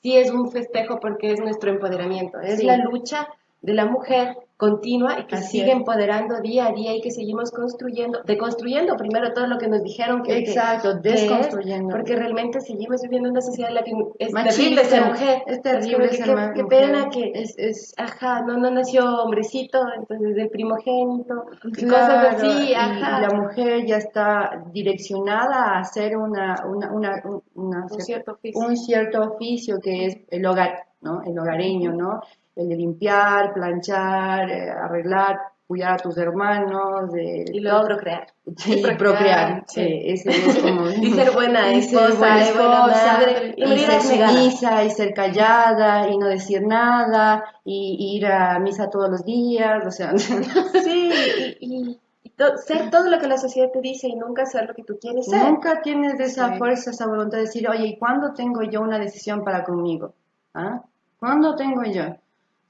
sí es un festejo porque es nuestro empoderamiento, es la lucha de la mujer continua y que sigue empoderando día a día y que seguimos construyendo, deconstruyendo primero todo lo que nos dijeron que exacto, desconstruyendo, porque realmente seguimos viviendo en una sociedad en la que es terrible ser mujer, es terrible ser qué, pena que es, es, ajá, no, no nació hombrecito, entonces del primogénito, y cosas así, ajá. Y la mujer ya está direccionada a hacer una, una, una, una un, cierto oficio. un cierto oficio que es el hogar, ¿no? El hogareño, ¿no? El de limpiar, planchar, eh, arreglar, cuidar a tus hermanos. De, y luego procrear. Sí, y procrear. Sí. ese es como, y ser buena esposa, y, buena esposa, y, ser sumisa, y ser callada, y no decir nada, y, ir a misa todos los días, o sea. sí, y, ser todo lo que la sociedad te dice y nunca ser lo que tú quieres ser. Nunca tienes esa fuerza, esa voluntad de decir, oye, ¿y cuándo tengo yo una decisión para conmigo? ¿Ah? ¿Cuándo tengo yo?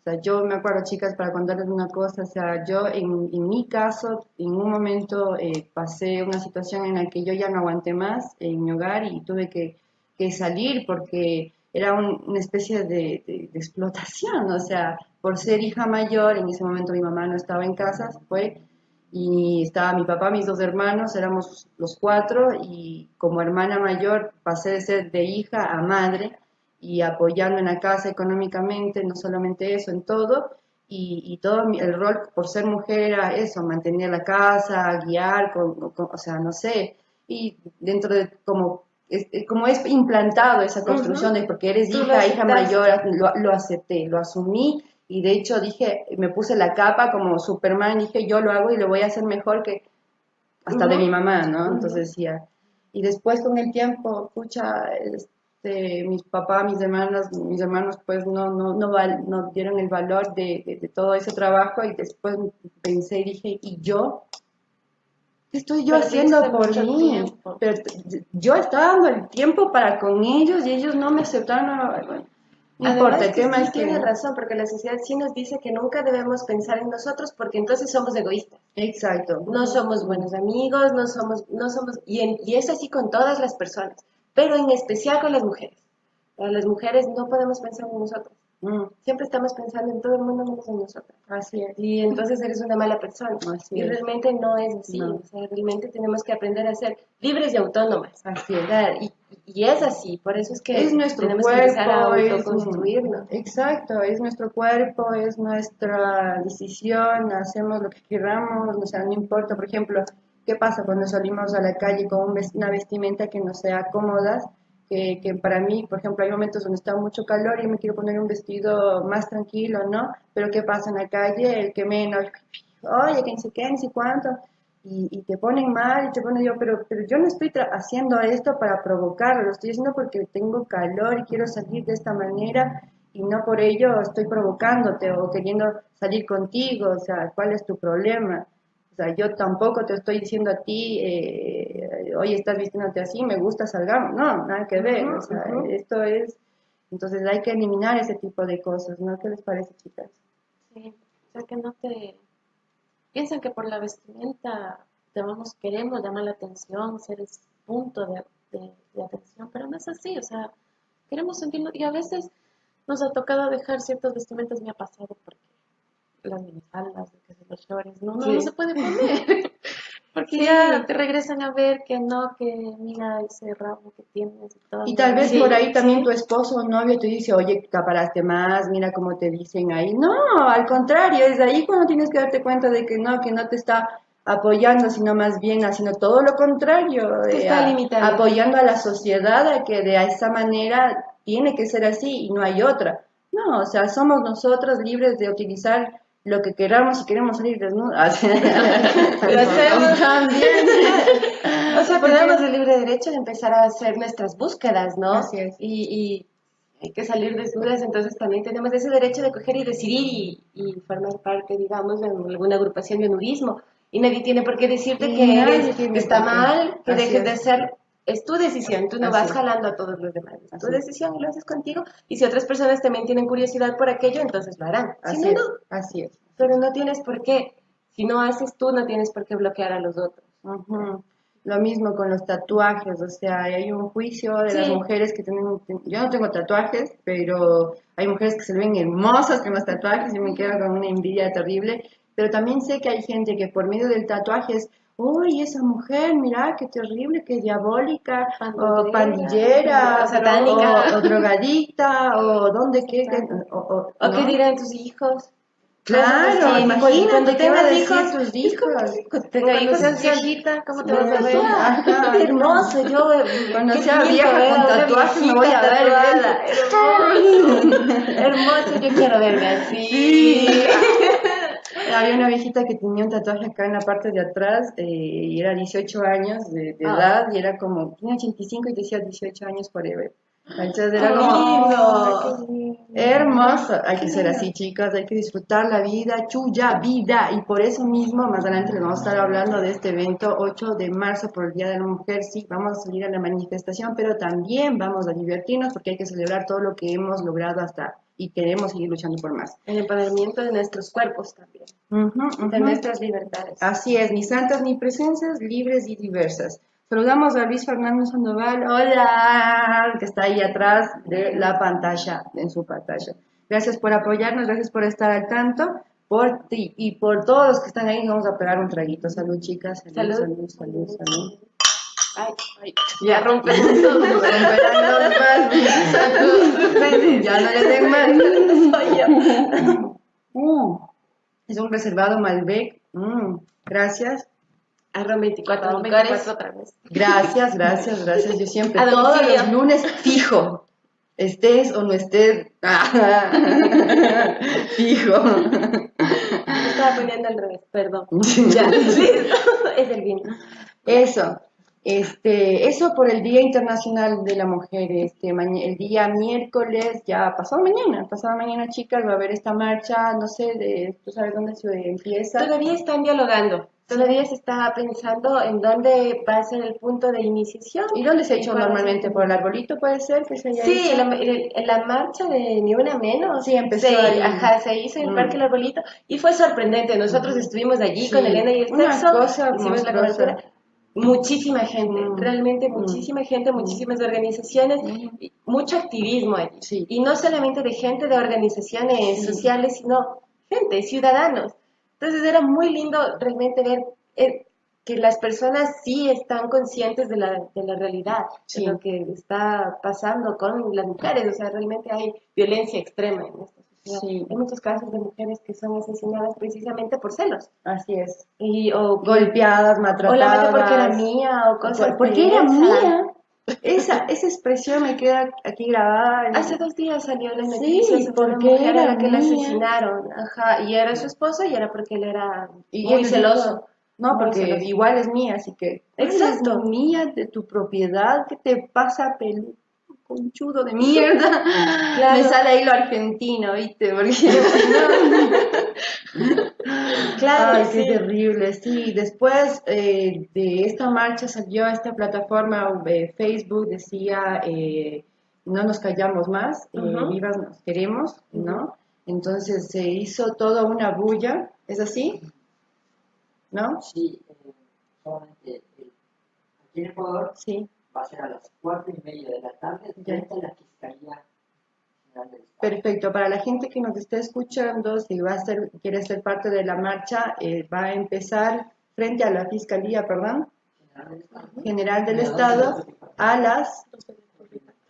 O sea, yo me acuerdo, chicas, para contarles una cosa, o sea, yo en, en mi caso, en un momento eh, pasé una situación en la que yo ya no aguanté más en mi hogar y tuve que, que salir porque era una especie de, de, explotación, o sea, por ser hija mayor, en ese momento mi mamá no estaba en casa, fue, y estaba mi papá, mis dos hermanos, éramos los cuatro, y como hermana mayor pasé de ser de hija a madre, y apoyando en la casa económicamente, no solamente eso, en todo, y, todo el rol por ser mujer era eso, mantener la casa, guiar, o sea, no sé, y dentro de como es, como es implantado esa construcción de porque eres hija, hija mayor, lo, lo, acepté, lo asumí. Y de hecho dije, me puse la capa como Superman, dije yo lo hago y lo voy a hacer mejor que hasta de mi mamá, ¿no? Entonces decía, y después con el tiempo, escucha, este, mis papás, mis hermanas, mis hermanos pues no, no, no, no dieron el valor de, de, todo ese trabajo y después pensé y dije, ¿y yo? ¿Qué estoy yo haciendo por mí? Pero yo estaba dando el tiempo para con ellos y ellos no me aceptaron. No importa, el tema es que... Tiene razón, porque la sociedad sí nos dice que nunca debemos pensar en nosotros porque entonces somos egoístas. Exacto. No somos buenos amigos, no somos... No somos y, y es así con todas las personas pero en especial con las mujeres. Para las mujeres no podemos pensar en nosotros. Mm. Siempre estamos pensando en todo el mundo menos en nosotros. Así es. Y entonces eres una mala persona. y realmente no es así. O sea, realmente tenemos que aprender a ser libres y autónomas. Así es. Y, y es así. Por eso es que es nuestro tenemos cuerpo, que empezar a autoconstruirnos. exacto. Es nuestro cuerpo, es nuestra decisión. Hacemos lo que queramos. O sea, no importa. Por ejemplo, ¿Qué pasa cuando salimos a la calle con una vestimenta que no sea cómoda? Que, para mí, por ejemplo, hay momentos donde está mucho calor y me quiero poner un vestido más tranquilo, ¿no? Pero ¿qué pasa en la calle? El que menos, oye, que ni sé ni sé cuánto. y, y te ponen mal y te ponen yo, pero, pero yo no estoy haciendo esto para provocarlo, lo estoy haciendo porque tengo calor y quiero salir de esta manera y no por ello estoy provocándote o queriendo salir contigo, o sea, ¿cuál es tu problema? O sea, yo tampoco te estoy diciendo a ti, eh, oye, estás vistiéndote así, me gusta, salgamos. No, nada que ver. O sea, esto es. Entonces hay que eliminar ese tipo de cosas, ¿no? ¿Qué les parece, chicas? Sí, o sea que no te piensan que por la vestimenta llamamos, queremos llamar la atención, ser ese punto de, de- de atención, pero no es así, o sea, queremos sentirnos, y a veces nos ha tocado dejar ciertos vestimentas, me ha pasado porque las minifaldas, que sé, los no, no, Sí. no se puede poner, porque Sí. ya te regresan a ver que no, que mira ese rabo que tienes y todo. Y tal vez Sí, por ahí también sí. tu esposo o novio te dice, oye, caparaste más, mira cómo te dicen ahí. No, al contrario, es ahí cuando tienes que darte cuenta de que no, que no te está apoyando, sino más bien haciendo todo lo contrario, eh, está a- limitando. apoyando a la sociedad a que de esa manera tiene que ser así y no hay otra. No, o sea, somos nosotros libres de utilizar lo que queramos si queremos salir desnudos. Lo hacemos. también. O sea, tenemos el libre derecho de empezar a hacer nuestras búsquedas, ¿no? Así es. Y, y hay que salir desnudas, entonces también tenemos ese derecho de coger y decidir y, y formar parte, digamos, de alguna agrupación de nudismo. Y nadie tiene por qué decirte Y que eres- está mal, que dejes de hacer. Es tu decisión, tú no Así vas jalando a todos los demás. Es tu Así decisión y lo haces contigo. Y si otras personas también tienen curiosidad por aquello, entonces lo harán. Si Así no, es, no. así es. Pero no tienes por qué. Si no haces tú, no tienes por qué bloquear a los otros. Lo mismo con los tatuajes, o sea, hay un juicio de las mujeres que tienen, yo no tengo tatuajes, pero hay mujeres que se ven hermosas con los tatuajes y me quedo con una envidia terrible, pero también sé que hay gente que por medio del tatuaje es, uy, esa mujer, mira, qué terrible, qué diabólica, o Pandillera, o satánica. o, o drogadicta, o dónde, qué, o, o- ¿O qué dirán tus hijos? Claro, Sí, imagínate cuando tengas hijos, tus hijos. Cuando tenga Cuando hijos, seas seas viejita, ¿cómo te vas a ver? ajá. Hermoso, yo. Cuando sea vieja con tatuajes me voy a ver. Hermoso, yo quiero verme así. Había una viejita que tenía un tatuaje acá en la parte de atrás eh, y era 18 años de, de Ah. edad y era como, tenía 85 y decía 18 años forever. Entonces era como lindo. hermoso. Hay que ser así, chicas, hay que disfrutar la vida, chuya vida. Y por eso mismo, más adelante les vamos a estar hablando de este evento 8 de marzo por el Día de la Mujer. Sí, vamos a salir a la manifestación, pero también vamos a divertirnos porque hay que celebrar todo lo que hemos logrado hasta y queremos seguir luchando por más. El empoderamiento de nuestros cuerpos también, de nuestras libertades. Así es, ni santas ni presencias, libres y diversas. Saludamos a Luis Fernando Sandoval, hola, que está ahí atrás de la pantalla, en su pantalla. Gracias por apoyarnos, gracias por estar al tanto, por ti y por todos los que están ahí, vamos a pegar un traguito. Salud, chicas. Salud, Salud. salud, salud. salud. Ay, ay. Ya rompen todo, romperán los. Ya no les den más. Soy yo. Mm. Es un reservado Malbec. Mm. Gracias. Arroba 24 Arroba licores. 24 otra vez. Gracias, gracias, gracias. Yo siempre, A todos domicilio. los lunes fijo. Estés o no estés. fijo. Me estaba poniendo al revés, perdón. Ya, listo. Es el vino. Eso. Este, eso por el Día Internacional de la Mujer, este, el día miércoles, ya pasado mañana, pasado mañana chicas, va a haber esta marcha, no sé, de, tú sabes dónde se empieza. Todavía están dialogando. Todavía se está pensando en dónde va a ser el punto de iniciación. ¿Y dónde se ha hecho normalmente? ¿Por el arbolito puede ser que se haya Sí, hecho? la, marcha de Ni Una Menos. Sí, empezó se, ahí. Ajá, se hizo en el Mm. Parque El Arbolito y fue sorprendente. Nosotros estuvimos allí Sí, con Elena y el una sexo. cosa hicimos la cobertura. Muchísima gente, Mm. realmente Mm. muchísima gente, muchísimas organizaciones, Mm. mucho activismo allí. Sí. Y no solamente de gente de organizaciones Sí. sociales, sino gente, ciudadanos. Entonces era muy lindo realmente ver eh, que las personas sí están conscientes de la, de la realidad, Sí. de lo que está pasando con las mujeres. O sea, realmente hay violencia extrema en sociedad. Sí. Hay muchos casos de mujeres que son asesinadas precisamente por celos. Así es. Y, o, Golpeadas, o maltratadas. la mete porque era mía, o cosas Por- porque era esa. mía. Esa, esa expresión me queda aquí grabada. en- Hace dos días salió la Sí, noticia una porque era la que la asesinaron. Ajá, y era su esposo y era porque él era Y muy él celoso. No, Muy porque celoso. igual es mía, así que. Exacto. Es mía, de tu propiedad, ¿qué te pasa, pelu? Conchudo de mierda. Claro. Me sale ahí lo argentino, ¿viste? Porque. Claro, Ay, sí. qué terrible. Sí, después eh, de esta marcha salió esta plataforma eh, Facebook, decía, eh, no nos callamos más, eh, Ujú. vivas nos queremos, ¿no? Entonces se hizo toda una bulla, ¿es así? ¿No? Sí, solamente aquí en Ecuador Sí. Va a ser a las cuatro y media de la tarde Ya. frente a la Fiscalía General del Estado. Perfecto. Para la gente que nos esté escuchando, si va a ser, quiere ser parte de la marcha, eh, va a empezar frente a la Fiscalía, perdón, General del Estado. General del Estado a las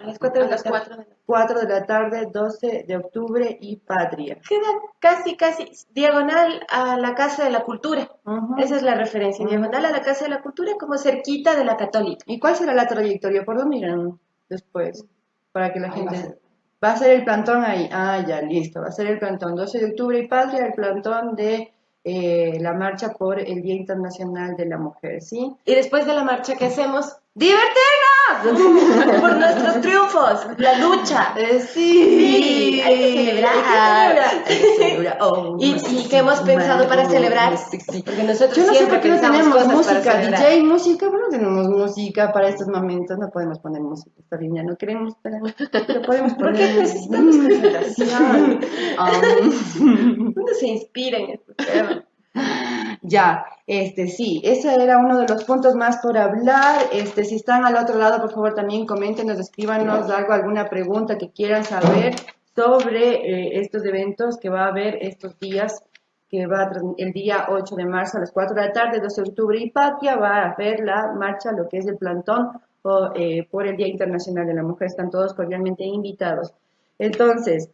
A las cuatro A de la tarde. 4 de la 4 de la tarde, 12 de octubre y Patria. Queda casi, casi diagonal a la Casa de la Cultura. Esa es la referencia. Diagonal a la Casa de la Cultura, como cerquita de la Católica. ¿Y cuál será la trayectoria? ¿Por dónde irán después? Para que la Ahí va a gente... ser. Va a ser el plantón ahí. Ah, ya, listo. Va a ser el plantón 12 de octubre y Patria, el plantón de eh, la marcha por el Día Internacional de la Mujer, ¿sí? Y después de la marcha, ¿qué hacemos? ¡Divertirnos! Por nuestros triunfos, la lucha. Eh, sí, Sí, hay que celebrar. Hay que celebrar. Oh, ¿Y, qué hemos pensado para celebrar? Porque nosotros Yo no sé por qué no tenemos música. DJ, música, pero no tenemos música para estos momentos, no podemos poner música, está bien, ya no queremos, pero, pero podemos poner Porque necesitamos concentración. Um, Uno se inspira en este tema. ya, este sí, ese era uno de los puntos más por hablar. Este, si están al otro lado, por favor también coméntenos, escríbanos algo, alguna pregunta que quieran saber sobre eh, estos eventos que va a haber estos días, que va el día 8 de marzo a las 4 de la tarde, 12 de octubre y Patria va a haber la marcha, lo que es el plantón o, eh, por el Día Internacional de la Mujer. Están todos cordialmente invitados. Entonces,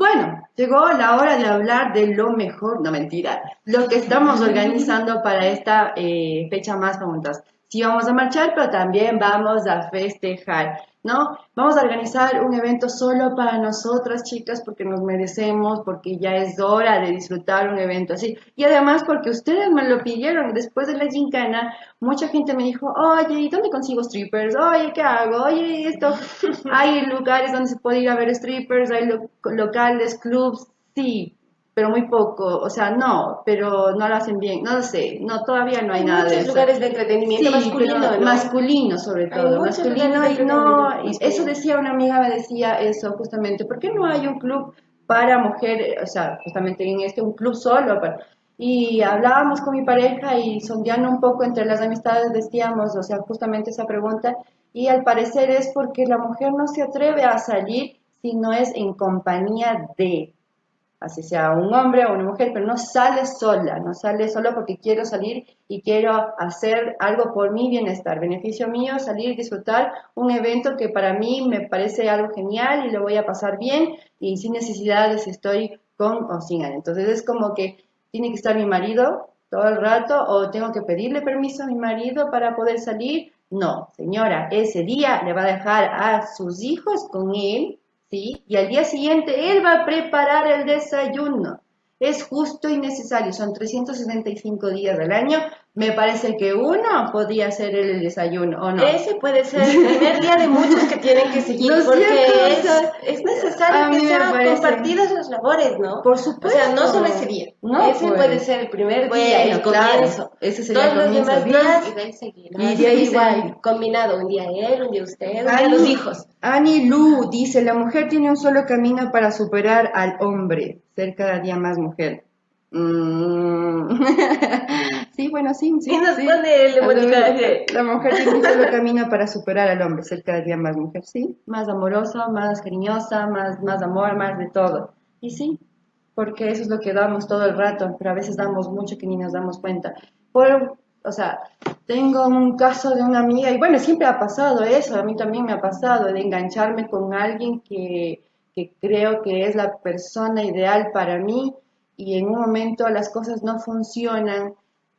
bueno, llegó la hora de hablar de lo mejor, no mentira, lo que estamos organizando para esta eh, fecha más juntas. Sí vamos a marchar, pero también vamos a festejar, ¿no? Vamos a organizar un evento solo para nosotras, chicas, porque nos merecemos, porque ya es hora de disfrutar un evento así. Y además porque ustedes me lo pidieron. Después de la gincana, mucha gente me dijo, oye, ¿y dónde consigo strippers? Oye, ¿qué hago? Oye, esto. Hay lugares donde se puede ir a ver strippers, hay lo- locales, clubs, sí, pero muy poco. O sea, no, pero no lo hacen bien. No lo sé, no, todavía no hay, Hay nada de muchos lugares de entretenimiento Sí, masculino, masculino sobre todo, masculino y no, eso decía una amiga, me decía eso justamente, ¿por qué no hay un club para mujeres, o sea, justamente en este, un club solo para... Y hablábamos con mi pareja y sondeando un poco entre las amistades decíamos, o sea, justamente esa pregunta, y al parecer es porque la mujer no se atreve a salir si no es en compañía de, así sea un hombre o una mujer, pero no sale sola, no sale solo porque quiero salir y quiero hacer algo por mi bienestar, beneficio mío, salir, disfrutar un evento que para mí me parece algo genial y lo voy a pasar bien y sin necesidad de si estoy con o sin él. Entonces es como que tiene que estar mi marido todo el rato o tengo que pedirle permiso a mi marido para poder salir. No, señora, ese día le va a dejar a sus hijos con él ¿sí? Y al día siguiente él va a preparar el desayuno. Es justo y necesario, son 365 días del año. Me parece que uno podría hacer el desayuno, ¿o no? Ese puede ser el primer día de muchos que tienen que seguir, ¿No porque cierto? es, O es necesario que sean compartidas las labores, ¿no? Por O supuesto. sea, no solo ese día. No, ese pues. puede ser el primer Bueno, día, el claro, comienzo. ese sería Todos el los demás días Y de ahí seguir. Y de ahí igual, combinado. Un día él, un día usted, un día los hijos. Ani Lu dice, la mujer tiene un solo camino para superar al hombre, ser cada día más mujer. Mm. sí, bueno, sí, sí. Y nos sí. pone el. La mujer tiene un solo camino para superar al hombre, ser cada día más mujer, sí, más amorosa, más cariñosa, más, más amor, más de todo. Y sí, porque eso es lo que damos todo el rato, pero a veces damos mucho que ni nos damos cuenta. Por, o sea, tengo un caso de una amiga, y bueno, siempre ha pasado eso, a mí también me ha pasado, de engancharme con alguien que, que creo que es la persona ideal para mí, y en un momento las cosas no funcionan,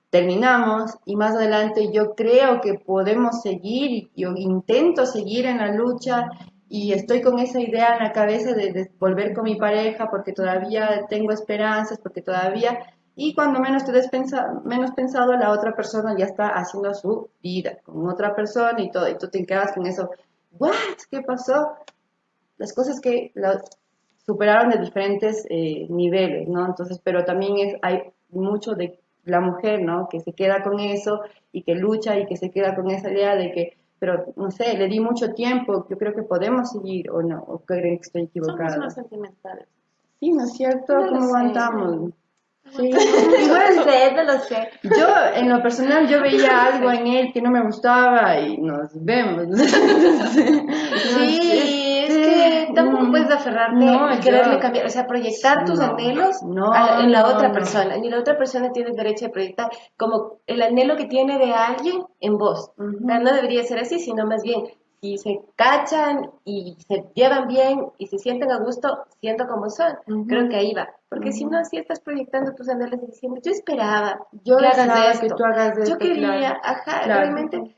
terminamos y más adelante yo creo que podemos seguir yo intento seguir en la lucha y estoy con esa idea en la cabeza de, volver con mi pareja porque todavía tengo esperanzas, porque todavía Y cuando menos te des pensa- menos pensado, la otra persona ya está haciendo su vida con otra persona y todo, y tú te quedas con eso, ¿what? ¿Qué pasó? Las cosas que superaron de diferentes eh, niveles, ¿no? Entonces, pero también es, hay mucho de la mujer, ¿no? Que se queda con eso y que lucha y que se queda con esa idea de que, pero no sé, le di mucho tiempo, yo creo que podemos seguir o no, o creen que estoy Somos equivocada. más sentimentales. Sí, ¿no es cierto? No ¿Cómo aguantamos? Sí. No lo sé, no lo sé. Yo, en lo personal, yo veía algo en él que no me gustaba y nos vemos. Sí, tampoco Mm. puedes aferrarte No, y quererle yo- cambiar, o sea, proyectar tus No, anhelos no, a- en la no, otra no. persona. Ni la otra persona tiene derecho a proyectar como el anhelo que tiene de alguien en vos. Ujú. O sea, no debería ser así, sino más bien, si se cachan y se llevan bien y se sienten a gusto siendo como son, Ujú. creo que ahí va. Porque si no, si estás proyectando tus anhelos y diciendo, yo esperaba Yo que hagas esto, que tú hagas yo esto, quería, claro. ajá, Claro. realmente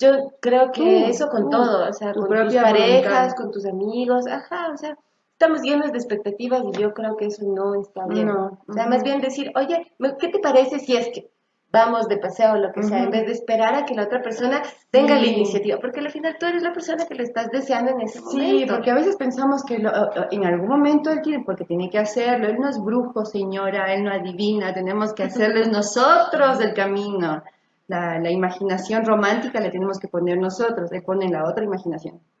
yo creo que eso con todo, o sea, tu con tus parejas, voluntad. con tus amigos, ajá, o sea, estamos llenos de expectativas y yo creo que eso no está bien. No, O sea, más bien decir, oye, ¿qué te parece si es que vamos de paseo o lo que sea, en vez de esperar a que la otra persona tenga la Sí. iniciativa? Porque al final tú eres la persona que le estás deseando en ese Sí, momento. porque a veces pensamos que lo- en algún momento él tiene, porque tiene que hacerlo. Él no es brujo, señora, él no adivina, tenemos que hacerles nosotros el camino. La, la imaginación romántica la tenemos que poner nosotros, él pone la otra imaginación.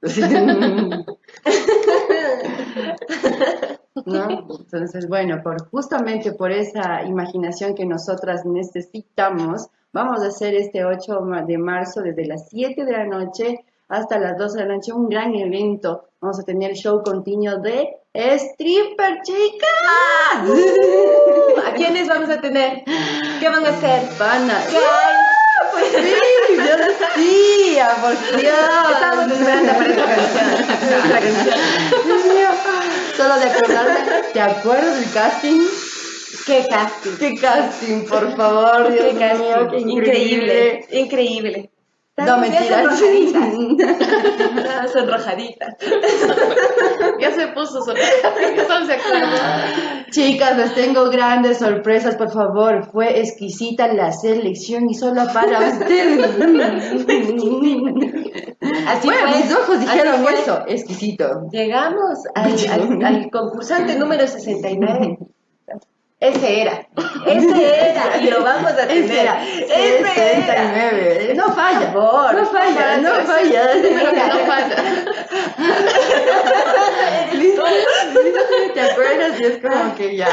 ¿No? Entonces, bueno, por, justamente por esa imaginación que nosotras necesitamos, vamos a hacer este 8 ma- de marzo desde las 7 de la noche hasta las 12 de la noche un gran evento. Vamos a tener show continuo de stripper, chicas. ¿A quiénes vamos a tener? ¿Qué van a hacer? Van a... Pues sí, yo decía, por Dios. Esperando. Solo de acordarme, ¿te acuerdas del casting? ¿Qué casting? ¿Qué casting, por favor? Dios Qué casting. increíble, increíble. No, mentira. sonrojaditas. Ya se puso de acuerdo. Chicas, les tengo grandes sorpresas, por favor. Fue exquisita la selección y solo para ustedes. Así bueno, fue, mis ojos dijeron eso, exquisito. Llegamos al, al- al concursante número 69. Ese era. Ese era. Y lo vamos a tener. Ese era, Ese era. 69. No falla, favor, no falla, no no falla. No falla. ¿Te acuerdas? Y es como que ya.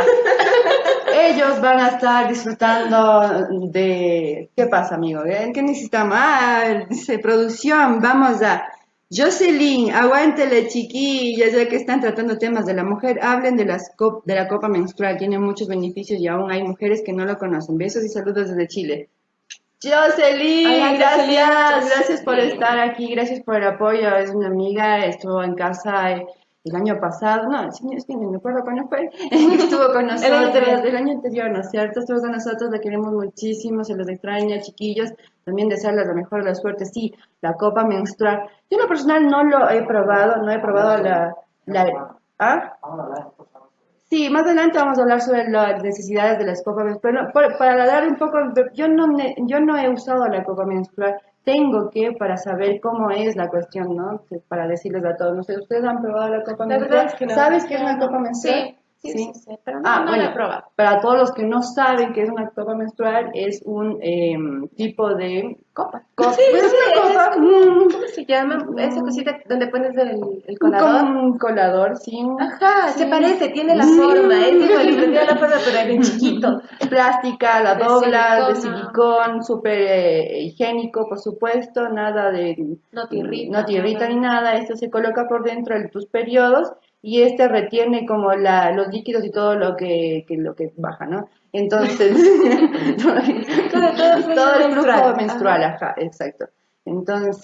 Ellos van a estar disfrutando de... ¿Qué pasa, amigo? ¿Eh? ¿Qué necesitamos? Ah, dice producción, vamos a... Jocelyn, aguántele, chiquillas, ya que están tratando temas de la mujer, hablen de, las cop- de la copa menstrual, tiene muchos beneficios y aún hay mujeres que no lo conocen. Besos y saludos desde Chile. Jocelyn, Hola, Jocelyn. gracias, gracias por estar aquí, gracias por el apoyo. Es una amiga, estuvo en casa eh, el año pasado, no, sí, es que no me acuerdo cuándo fue, estuvo con nosotros, el año anterior, ¿no es cierto? Estuvo con nosotros, la queremos muchísimo, se los extraña, chiquillos, también desearles la mejor de la suerte, sí, la copa menstrual. Yo en lo personal no lo he probado, no he probado la... la ¿Ah? Sí, más adelante vamos a hablar sobre las necesidades de las copas menstruales. Pero para dar un poco, yo no, ne- yo no he usado la copa menstrual. Tengo que para saber cómo es la cuestión, ¿no? Para decirles a todos, no sé, ¿ustedes han probado la copa menstrual? es que no. ¿Sabes qué es una copa menstrual? Sí, sí, sí, sí, pero no, Ah, no bueno, lo he probado. para todos los que no saben qué es una copa menstrual, es un em, tipo de Copa. copa. Sí, es una copa, mm, ¿Cómo se llama? Esa cosita donde pones el, el como colador. un colador, sí. Ajá, se parece, tiene la forma, es igualito, tiene la forma, pero en chiquito. plástica, la dobla, de silicón, súper eh, higiénico, por supuesto, nada de... No te irrita, No te irrita ni nada, esto se coloca por dentro de tus periodos y este retiene como la, los líquidos y todo lo que, que lo que baja, ¿no? Entonces, Todo- todo el flujo todo el flujo menstrual. ajá, exacto. Entonces,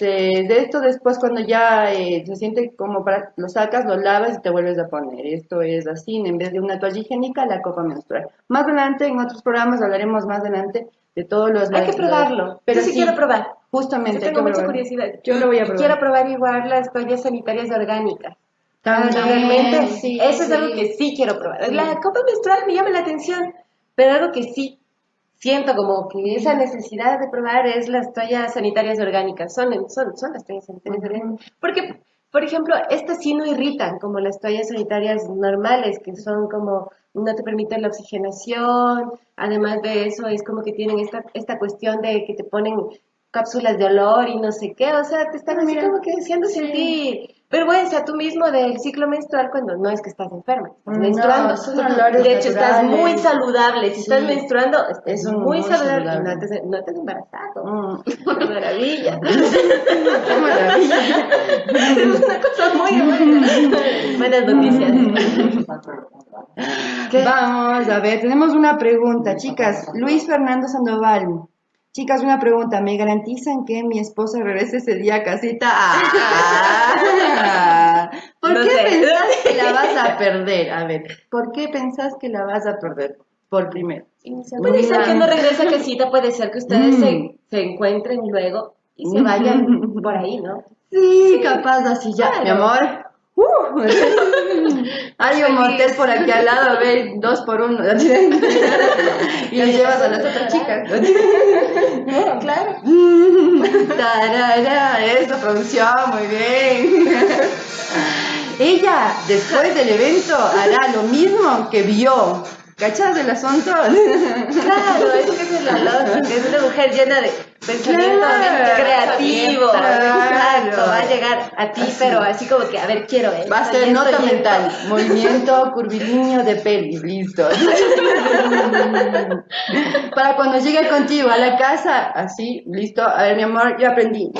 de esto después cuando ya eh, se siente como para, lo sacas, lo lavas y te vuelves a poner. Esto es así, en vez de una toalla higiénica, la copa menstrual. Más adelante, en otros programas, hablaremos más adelante de todos los... Hay que probarlo. pero Yo sí, quiero probar. Justamente. Yo tengo mucha curiosidad. Yo lo voy a probar. Quiero probar igual las toallas sanitarias orgánicas. También, Realmente, sí, eso es algo que sí quiero probar. La copa menstrual me llama la atención, Pero algo que sí siento como que esa necesidad de probar es las toallas sanitarias orgánicas. Son, son, son las toallas sanitarias orgánicas. Porque, por ejemplo, estas sí no irritan como las toallas sanitarias normales, que son como no te permiten la oxigenación. Además de eso, es como que tienen esta, esta cuestión de que te ponen cápsulas de olor y no sé qué. O sea, te están así como que haciendo sentir vergüenza tú mismo del ciclo menstrual cuando no es que estás enferma, estás No, menstruando. son olores de hecho, estás muy saludable. Si Sí. estás menstruando, Es muy, muy saludable. saludable. No, te, no te has embarazado. Mm, ¡Qué maravilla! qué maravilla. es una cosa muy buena. Buenas noticias. Vamos a ver, tenemos una pregunta, chicas. Luis Fernando Sandoval. Chicas, una pregunta. ¿Me garantizan que mi esposa regrese ese día a casita? Ah, ¿Por No qué sé. pensás que la vas a perder? A ver, ¿por qué pensás que la vas a perder? Por primero. Puede ser que no regrese a casita, puede ser que ustedes se, se encuentren luego y se vayan por ahí, ¿no? Sí, capaz así ya. Mi amor. Uh, hay un motel por aquí al lado, ve, dos por uno. y le llevas a las otras chicas. claro. Tarara, eso, producción, muy bien. Ella, después del evento, hará lo mismo que vio. ¿Cachas del asunto? Claro, eso que es la lógica, es una mujer llena de pensamiento Claro. creativo. Claro. Exacto, va a llegar a ti, pero así como que, a ver, quiero esto. Va a ser nota esto. mental, movimiento curvilíneo de pelvis, listo. Para cuando llegue contigo a la casa, así, listo. A ver, mi amor, yo aprendí.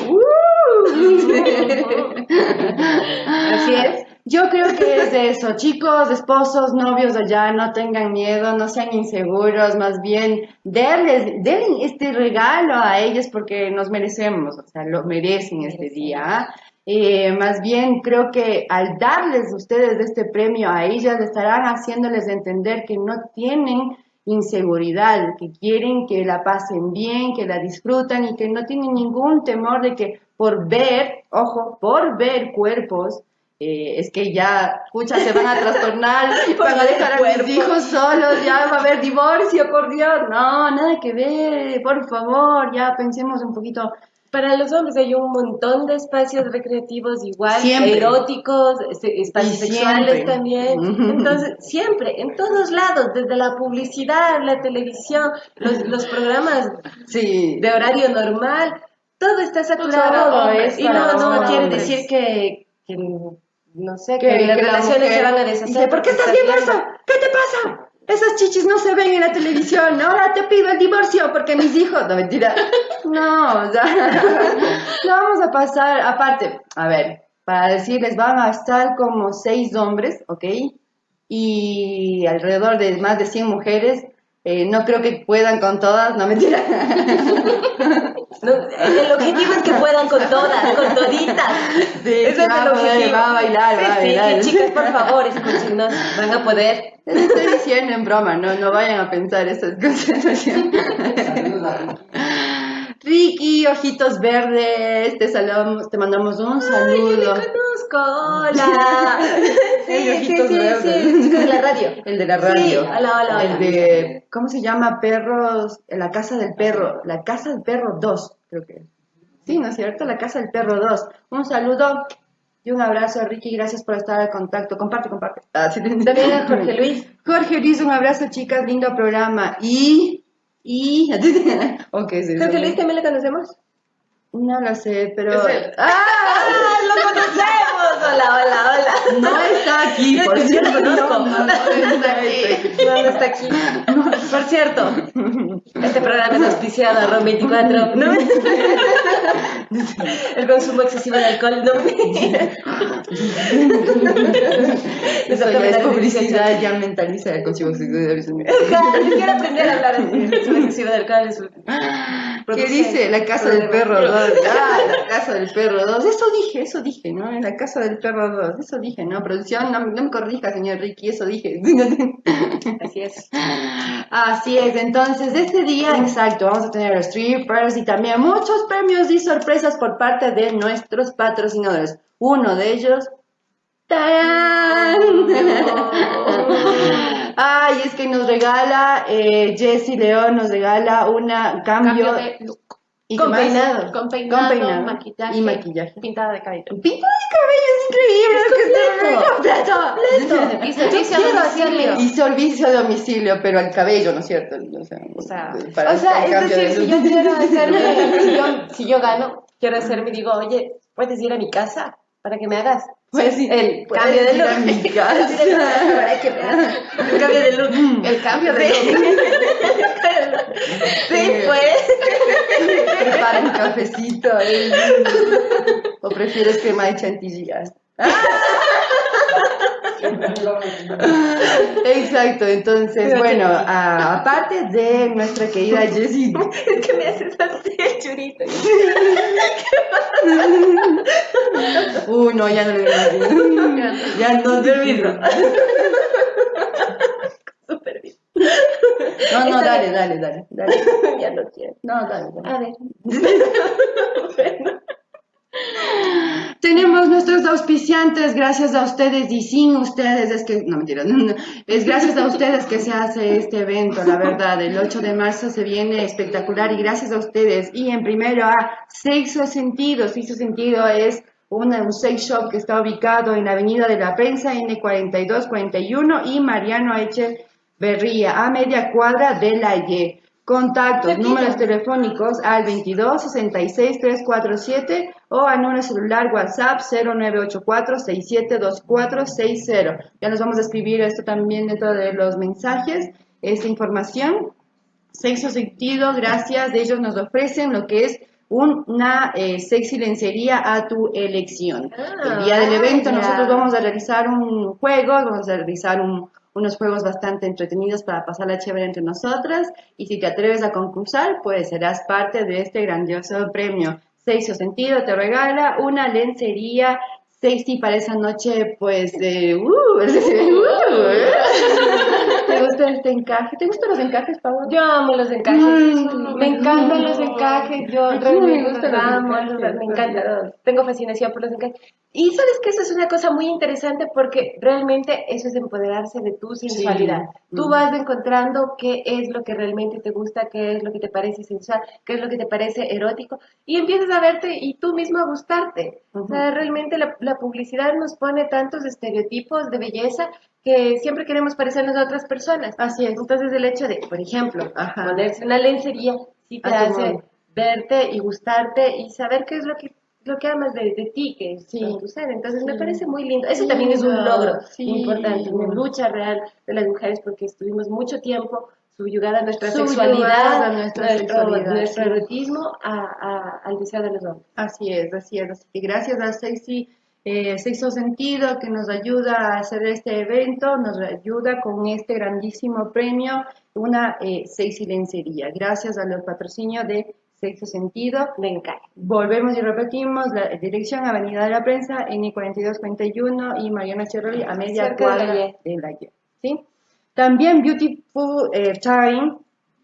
Así es. Yo creo que es de eso, chicos, esposos, novios allá, no tengan miedo, no sean inseguros, más bien denles, den este regalo a ellos porque nos merecemos, o sea, lo merecen este día. Eh, más bien creo que al darles ustedes este premio a ellas, estarán haciéndoles entender que no tienen inseguridad, que quieren que la pasen bien, que la disfrutan y que no tienen ningún temor de que por ver, ojo, por ver cuerpos, eh, es que ya, pucha, se van a trastornar, van a dejar a mis hijos solos, ya va a haber divorcio, por Dios. No, nada que ver, por favor, ya pensemos un poquito. Para los hombres hay un montón de espacios recreativos igual, Siempre. eróticos, este, espacios sexuales también. Entonces, siempre, en todos lados, desde la publicidad, la televisión, los, los programas Sí, de horario normal, todo está saturado. Todo es y no, no quiere decir que, que, no sé, que, que, las la relaciones se van a dice, deshacer. ¿por qué estás viendo eso? ¿Qué te pasa? Esas chichis no se ven en la televisión. Ahora te pido el divorcio porque mis hijos. No, mentira. No, o sea, no vamos a pasar. Aparte, a ver, para decirles, van a estar como seis hombres, ¿ok? Y alrededor de más de 100 mujeres. Eh, no creo que puedan con todas, no mentira. No, el objetivo es que puedan con todas, con toditas. Sí, Ese sí, es el objetivo. va a bailar, sí, va a sí, bailar. chicas, por favor, escúchenos, van a poder. Les estoy diciendo en broma, no, no vayan a pensar esas cosas. Saludos a Ricky. Ricky, ojitos verdes, te saludamos, te mandamos un Ay, yo saludo. le conozco, hola. Sí, El sí, ojitos sí, verdes. sí, el chico de la radio. El de la Sí, radio. hola, hola, hola. El de, ¿cómo se llama? Perros, la casa del perro, la casa del perro 2, creo que. Sí, ¿no es cierto? La casa del perro 2. Un saludo y un abrazo a Ricky, gracias por estar al contacto. Comparte, comparte. Ah, sí. También a Jorge Luis. Jorge Luis, un abrazo, chicas, lindo programa. Y, y, ok, sí, Jorge. Luis también le conocemos. No lo sé, pero... ¡Ah! ¡Ah, lo conocemos! Hola, hola, hola. No está aquí, por cierto. No, no, no está aquí. No, está aquí. Por cierto, este programa es auspiciado a ROM 24. ¿no? El consumo excesivo de alcohol, no. Eso ya es publicidad, ya mentaliza el consigo Claro, yo quiero aprender a hablar así. El consumo excesivo de alcohol es ¿Qué dice? La casa del perro 2. Ah, la casa del perro 2. Eso dije, eso dije, ¿no? En la casa del perro 2. Eso dije, ¿no? Producción, no, no me corrija, señor Ricky, eso dije. Así es. Así es, entonces este día, exacto, vamos a tener los strippers y también muchos premios y sorpresas por parte de nuestros patrocinadores. Uno de ellos, ¡tarán! Ay, es que nos regala, eh, Jessie León nos regala una cambio, Cambio de look. y con peinado. Con peinado, Con peinado maquillaje, y maquillaje. pintada de cabello. Pinta de cabello es increíble. Es completo. Y servicio a quiero domicilio. Y servicio a domicilio, pero al cabello, ¿no es cierto? O sea, O sea, para O sea, es decir, de si yo quiero hacerme, si yo, si yo gano, quiero hacerme y digo, oye, ¿puedes ir a mi casa para que me hagas? Pues sí, El cambio de look. hagas el cambio de look. El cambio de Sí. look. Sí, pues. Prepara un cafecito. ¿eh? ¿O prefieres crema de chantilly? Exacto, entonces, bueno, aparte de nuestra querida Jessie, Es que me haces así el churito. uy, no, ya no le ya no Permiso. Súper bien. No, no, dale, dale, dale, dale. Ya no quiero. No, dale, dale. A ver. Tenemos nuestros auspiciantes, gracias a ustedes y sin ustedes es que, no mentira, no, es gracias a ustedes que se hace este evento, la verdad, el 8 de marzo se viene espectacular y gracias a ustedes. Y en primero a Sexo Sentido, Sexo Sentido es una, un sex shop que está ubicado en la Avenida de la Prensa N4241 y Mariano Echeverría, a media cuadra de la Y. Contactos, números telefónicos al 22 66 347 o al número celular WhatsApp 0984 672460. Ya nos vamos a escribir esto también dentro de los mensajes, esta información. Sexo Sentido, gracias, de ellos nos ofrecen lo que es una eh, sexy lencería a tu elección. Ah, El día del evento ya. nosotros vamos a realizar un juego, vamos a realizar un- unos juegos bastante entretenidos para pasarla chévere entre nosotras y si te atreves a concursar, pues serás parte de este grandioso premio. Sexo Sentido te regala una lencería sexy para esa noche, pues de... Uh, uh, ¿Te gusta este encaje? ¿Te gustan los encajes, Pablo? Yo amo los encajes. Me encantan los encajes. Yo realmente me los gustan los amo. encajes, los- me también. encanta. Tengo fascinación por los encajes. Y sabes que eso es una cosa muy interesante porque realmente eso es empoderarse de tu sensualidad. Tú Mm. vas encontrando qué es lo que realmente te gusta, qué es lo que te parece sensual, qué es lo que te parece erótico y empiezas a verte y tú mismo a gustarte. O sea, realmente la, la publicidad nos pone tantos estereotipos de belleza que siempre queremos parecernos a otras personas. Así es. Entonces el hecho de, por ejemplo, Ajá. ponerse una lencería sí te hace verte y gustarte y saber qué es lo que lo que amas de, de ti, que es Sí. tu ser. Entonces me Sí. parece muy lindo. Eso Sí, también es un logro importante, una lucha real de las mujeres porque estuvimos mucho tiempo subyugada a nuestra sexualidad, a nuestra nuestro, sexualidad, nuestro erotismo a, a- al deseo de los hombres. Así es, así es. Así que gracias a Sexy, eh, Sexo Sentido que nos ayuda a hacer este evento, nos ayuda con este grandísimo premio, una eh, sexy lencería. Gracias a los patrocinios de Sexo Sentido. Me encanta. Volvemos y repetimos la dirección Avenida de la Prensa, N4241 y Mariana Cherroli a media Cerca de la cuadra de la Y. ¿sí? También Beautiful eh, Time,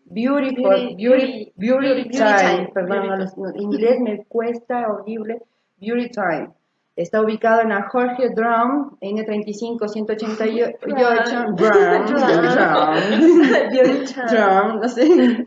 Beautiful, Beauty- Beauty, Beauty, Beauty Time, Time, perdón, no, no, inglés me cuesta horrible, Beauty Time. Está ubicado en la Jorge Drum, N35 188, Drum, Drum, Drum, no sé.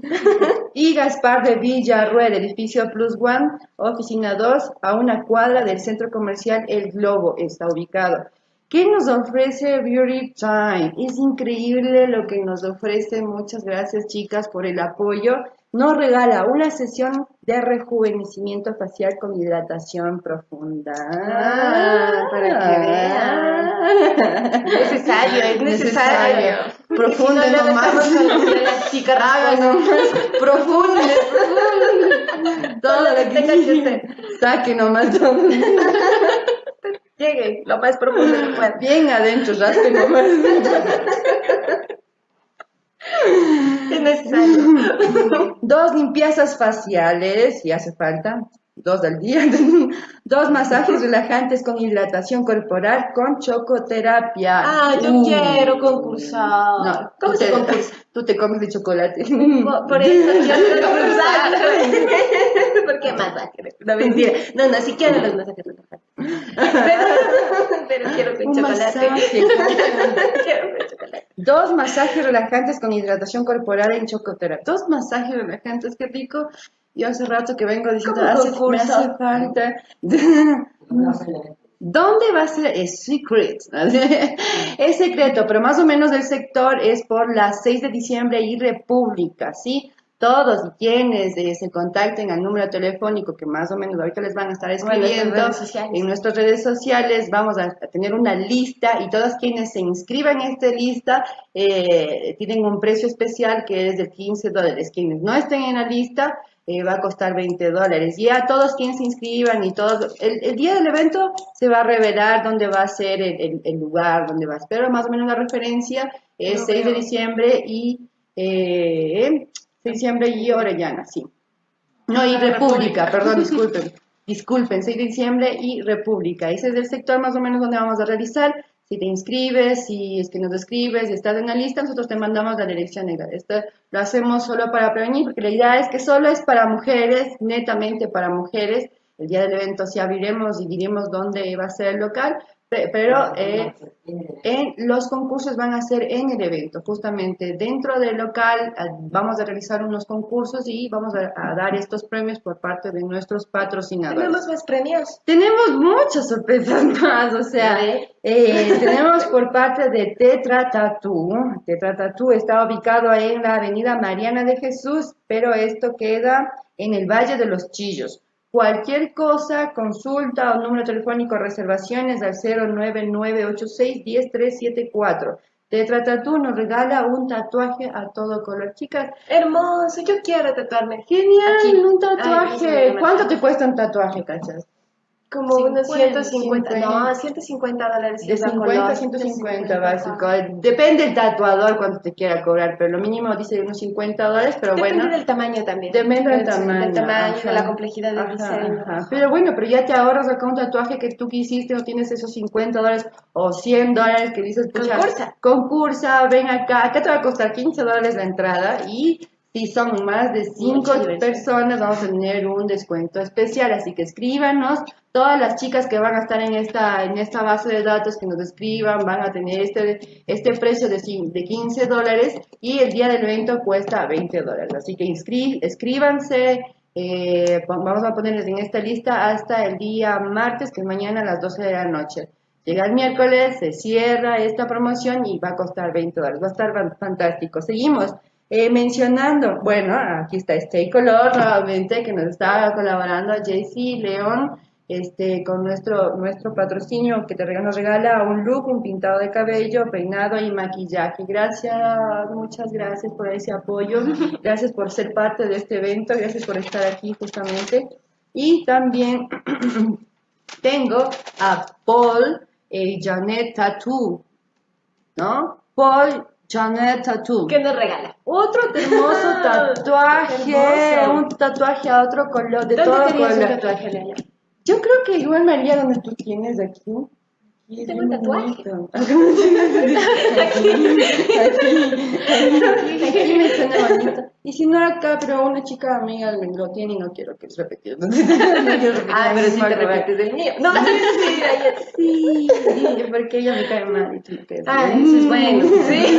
Y Gaspar de Villarruel, edificio Plus One, oficina 2, a una cuadra del centro comercial El Globo está ubicado. ¿Qué nos ofrece Beauty Time? Es increíble lo que nos ofrece. Muchas gracias, chicas, por el apoyo. Nos regala una sesión de rejuvenecimiento facial con hidratación profunda. Ah, para que vean. Necesario, es necesario. Profundo Si no, nomás. las chicas nomás. Profundo. profundo. Todo lo que tenga que hacer. Saque nomás todo. Llegue lo más profundo que pueda. Bien adentro, raspe nomás. Es necesario. Dos limpiezas faciales, si hace falta, dos al día. Dos masajes relajantes con hidratación corporal con chocoterapia. Ah, yo Uh. quiero concursar. No, ¿Cómo se concursa? Tú te comes de chocolate. Por, por eso yo quiero concursar. ¿Por qué masaje? No, mentira. No, no, si quiero los masajes relajantes. Pero, pero quiero con chocolate. quiero con chocolate. Dos masajes relajantes con hidratación corporal en chocoterapia. Dos masajes relajantes, qué rico. Yo hace rato que vengo diciendo, hace, me concurso. hace falta. ¿Dónde va a ser el secret. es secreto, pero más o menos el sector es por las 6 de diciembre y República, ¿sí? Todos y quienes eh, se contacten al número telefónico que más o menos ahorita les van a estar en escribiendo en nuestras redes sociales, vamos a, a tener una lista y todos quienes se inscriban en esta lista eh, tienen un precio especial que es de 15 dólares. Quienes no estén en la lista eh, va a costar 20 dólares. Y a todos quienes se inscriban y todos, el, el día del evento se va a revelar dónde va a ser el, el- el lugar, dónde va a ser. Pero más o menos la referencia es Lo 6 de diciembre y eh, 6 de diciembre y Orellana, sí. No, y Ah, República, perdón, disculpen. Disculpen, 6 de diciembre y República. Ese es el sector más o menos donde vamos a realizar. Si te inscribes, si es que nos escribes, si estás en la lista, nosotros te mandamos la dirección. negra. Esto lo hacemos solo para prevenir, porque la idea es que solo es para mujeres, netamente para mujeres. El día del evento sí abriremos y diremos dónde va a ser el local, pero eh, en los concursos van a ser en el evento, justamente dentro del local ah, vamos a realizar unos concursos y vamos a, a dar estos premios por parte de nuestros patrocinadores. Tenemos más premios. Tenemos muchas sorpresas más, o sea, eh, tenemos por parte de Tetra Tattoo. Tetra Tattoo está ubicado en la avenida Mariana de Jesús, pero esto queda en el Valle de los Chillos. Cualquier cosa, consulta o número telefónico, reservaciones al 09986-10374. Tetra Tattoo nos regala un tatuaje a todo color. Chicas, Hermoso, yo quiero tatuarme. genial, Aquí. un tatuaje. ¿Cuánto te cuesta un tatuaje, cachas? Como unos 50, 150, no, 150 dólares. De es la 50 a color. 150 básico. Depende del tatuador cuánto te quiera cobrar, pero lo mínimo dice unos 50 dólares, pero Depende bueno. del tamaño también. Depende del tamaño. Del tamaño, ajá. de la complejidad del diseño. ajá. Pero bueno, pero ya te ahorras acá un tatuaje que tú quisiste, no tienes esos 50 dólares o 100 dólares que dices, pucha, Concursa. concursa, ven acá, acá te va a costar 15 dólares la entrada y si son más de 5 Mucha diversión. personas vamos a tener un descuento especial, así que escríbanos, todas las chicas que van a estar en esta, en esta base de datos que nos escriban van a tener este, este precio de, de 15 dólares y el día del evento cuesta 20 dólares, así que inscri- escríbanse, eh, vamos a ponerles en esta lista hasta el día martes, que es mañana a las 12 de la noche. Llega el miércoles, se cierra esta promoción y va a costar 20 dólares. Va a estar fan- fantástico. Seguimos eh, mencionando, bueno, aquí está Stay Color nuevamente, que nos está colaborando, JC León, este, con nuestro, nuestro patrocinio que te rega- nos regala un look, un pintado de cabello, peinado y maquillaje. Gracias, muchas gracias por ese apoyo. Gracias por ser parte de este evento. Gracias por estar aquí justamente. Y también tengo a Paul eh, Janet Tattoo, ¿no? Paul Janet Tattoo. ¿Qué nos regala? Otro hermoso tatuaje, hermoso. un tatuaje a otro color, de ¿Dónde todo color. tatuaje? Yo creo que igual María, donde tú tienes aquí. Tengo un bien tatuaje. Aquí, aquí, me suena bonito. Y si no acá, pero una chica amiga lo tiene y no quiero que es repetido. No quiero repetir, Ah, pero mal te repites del mío. No, sí. Sí, sí, porque ella me cae mal y tú me caes Ah, eso es bueno. Sí.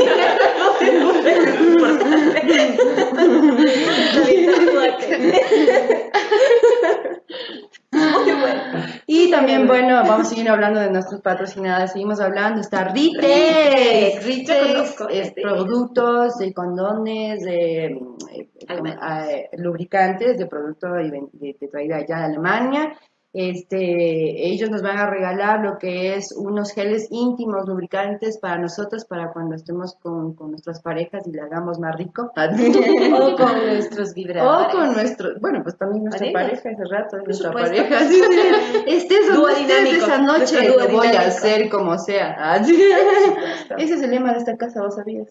Muy bueno. Y también, bueno, vamos a seguir hablando de nuestros patrocinadores. Seguimos hablando. Está Ritex. Ritex. Es este. productos de condones, de eh, eh, lubricantes, de producto de, de, de traída allá de Alemania. Este, ellos nos van a regalar lo que es unos geles íntimos lubricantes para nosotros, para cuando estemos con, con nuestras parejas y le hagamos más rico. O con nuestros O vibradores. con nuestro, bueno, pues también nuestra Parejas. pareja ese rato, nuestra supuesto. pareja. Sí, sí. Donde estés dinámico, esa noche, lo voy a hacer como sea. Ese es el lema de esta casa, ¿vos sabías?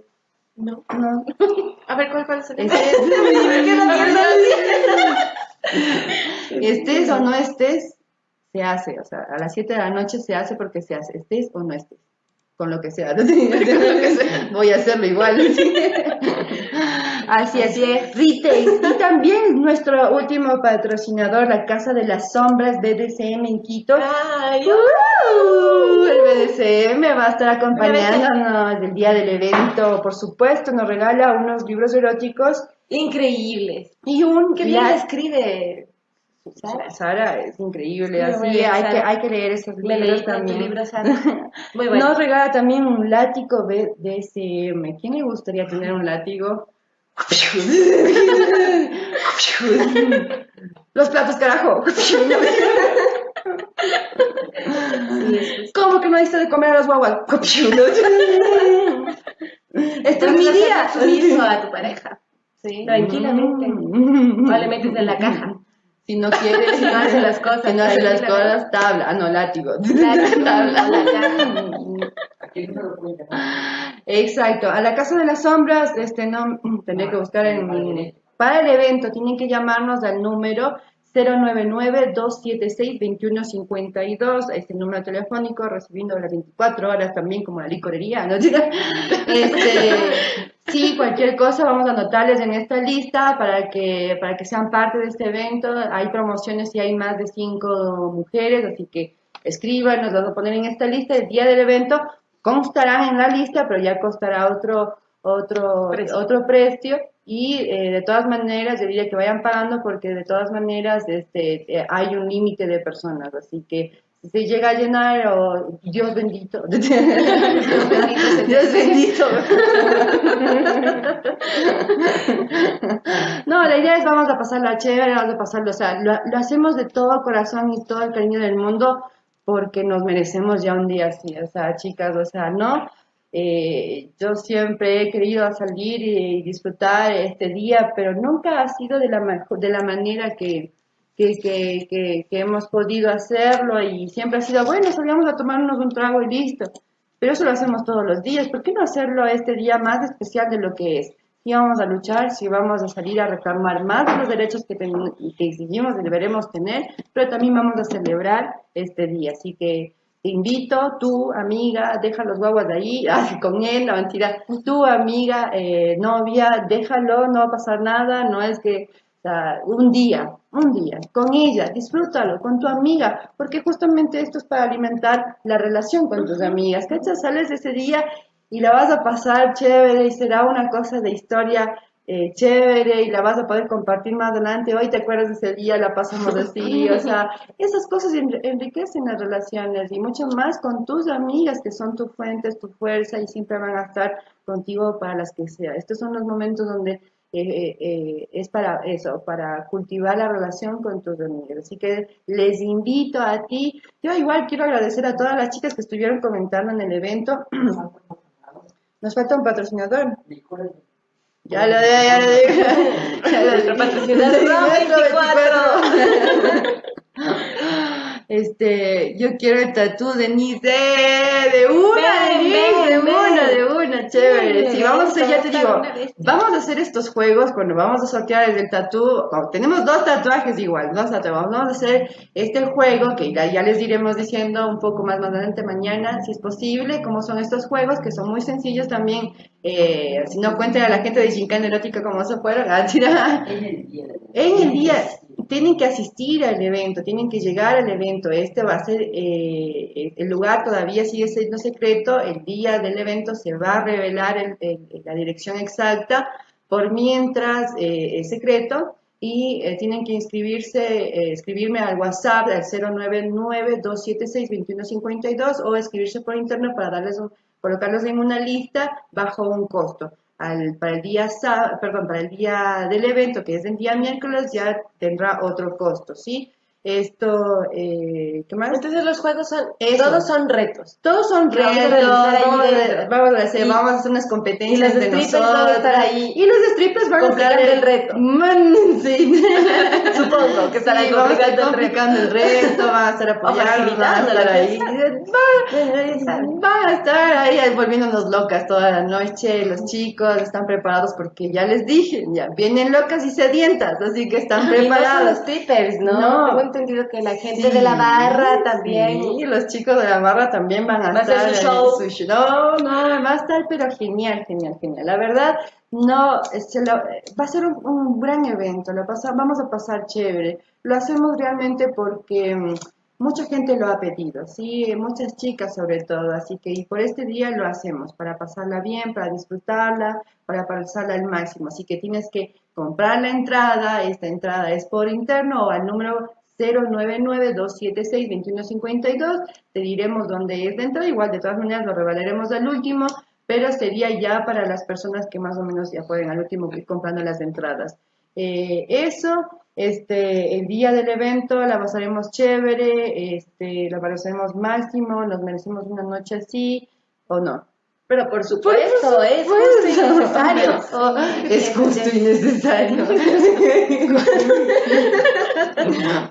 No. No. A ver, ¿cuál, cuál es el Ese es- ¿Qué no estés o no estés, se hace. O sea, a las 7 de la noche se hace porque se hace. Estés o no estés. con lo que sea. Voy a hacerlo igual. Así es. Así es. Retail. Y también nuestro último patrocinador, la Casa de las Sombras BDCM en Quito. Ay, Uh, el BDCM va a estar acompañándonos el día del evento. Por supuesto, nos regala unos libros eróticos increíbles. y un Qué bien escribe. Sara. Sara es increíble, Muy así buena, hay que, hay que leer esos Me libros leí también. libro, Sara. Muy bueno. Nos regala también un látigo DSM. ¿Quién le gustaría tener un látigo? Los platos, carajo. ¿Cómo que no diste de comer a los guaguas? Este es mi día. a tu pareja. Sí. Tranquilamente. Mm. O le metes en la caja. Si no quiere, Si no hace las cosas, si no hace las cosas, tabla. Ah, no, látigo. Látigo, tabla. Exacto. A la Casa de las Sombras, este, no, tendré que buscar en. Para el evento tienen que llamarnos al número 099-276-2152, este número telefónico, recibiendo las 24 horas también como la licorería, ¿no? Este, sí, cualquier cosa vamos a anotarles en esta lista para que, para que sean parte de este evento. Hay promociones y hay más de 5 mujeres, así que escriban, nos vamos a poner en esta lista. El día del evento constarán en la lista, pero ya costará otro, otro, Precio. otro precio. Y eh, de todas maneras, yo diría que vayan pagando porque de todas maneras este, eh, hay un límite de personas. Así que si se llega a llenar, o Dios bendito. Dios bendito. No, la idea es vamos a pasarla chévere, vamos a pasarlo, o sea, lo, lo hacemos de todo corazón y todo el cariño del mundo porque nos merecemos ya un día así, o sea, chicas, o sea, no. Eh, yo siempre he querido salir y disfrutar este día, pero nunca ha sido de la, de la manera que, que, que, que, que hemos podido hacerlo y siempre ha sido, bueno, salíamos a tomarnos un trago y listo. Pero eso lo hacemos todos los días. ¿Por qué no hacerlo este día más especial de lo que es? Si vamos a luchar, si vamos a salir a reclamar más de los derechos que, ten- que exigimos y deberemos tener, pero también vamos a celebrar este día. Así que te invito, tú, amiga, deja los guaguas de ahí, ah, con él, la mentira, tu amiga, eh, novia, déjalo, no va a pasar nada, no es que un día, un día, con ella, disfrútalo, con tu amiga, porque justamente esto es para alimentar la relación con tus amigas, ¿cachas? Sales ese día y la vas a pasar chévere y será una cosa de historia eh, chévere y la vas a poder compartir más adelante. Hoy te acuerdas de ese día, la pasamos así, o sea, esas cosas enri- enriquecen las relaciones y mucho más con tus amigas que son tu fuente, tu fuerza y siempre van a estar contigo para las que sea. Estos son los momentos donde eh, eh, es para eso, para cultivar la relación con tus amigas. Así que les invito a ti. Yo igual quiero agradecer a todas las chicas que estuvieron comentando en el evento. Nos falta un patrocinador. Ya lo digo, ya lo digo. Ya lo Nuestro digo. patrocinador, Sí, Raúl Metro 24. Este, yo quiero el tatú de Nice, de una, Ven, Denise, ven, de ven. una, de una, chévere. Sí, vamos a hacer, ya te digo, vamos a hacer estos juegos cuando vamos a sortear el del tatú. como tenemos dos tatuajes igual, dos tatuajes. Vamos a hacer este juego que ya, ya les iremos diciendo un poco más, más adelante mañana, si es posible, cómo son estos juegos que son muy sencillos también. Eh, si no cuenten a la gente de Gincana Erótica como se fueron, a tirar. En el día. En el día tienen que asistir al evento, tienen que llegar al evento. Este va a ser, eh, el lugar todavía sigue siendo secreto. El día del evento se va a revelar el- el- la dirección exacta. Por mientras eh, es secreto y eh, tienen que inscribirse, escribirme al WhatsApp al 099-276-2152 o escribirse por internet para darles un- colocarlos en una lista bajo un costo al- para el día perdón, para el día del evento, que es el día miércoles, ya tendrá otro costo, ¿sí? Esto, eh, ¿qué más? Entonces los juegos son, Eso. todos son retos. Todos son que vamos a retos, realizar ahí vamos, a- dentro. vamos a hacer, Y- vamos a hacer unas y competencias los de strippers nosotros. van a estar ahí Y los strippers van a estar el reto. Man, sí. Supongo que estarán Sí, vamos a estar complicando el reto. el reto, van a estar apoyando, van a estar ahí. Van, a estar ahí volviéndonos locas toda la noche. Los chicos están preparados porque ya les dije, ya vienen locas y sedientas, así que están Y no son los preparados. strippers, ¿no? No. Entendido que la gente de la barra también. Sí, los chicos de la barra también van a hacer su show. su. No, no, va a estar, pero genial, genial, genial. La verdad, no, se lo- va a ser un, un gran evento. Lo pasa, vamos a pasar chévere. Lo hacemos realmente porque mm, mucha gente lo ha pedido, sí, muchas chicas sobre todo. Así que y por este día lo hacemos para pasarla bien, para disfrutarla, para pasarla al máximo. Así que tienes que comprar la entrada. Esta entrada es por interno o al número 099-276-2152. Te diremos dónde es la entrada. Igual, de todas maneras, lo revelaremos al último, pero sería ya para las personas que más o menos ya pueden al último ir comprando las entradas. Eh, eso, este, el día del evento la pasaremos chévere, este, la pasaremos máximo, nos merecemos una noche así, ¿o no? Pero por supuesto, es justo y necesario. Oh, es justo y necesario.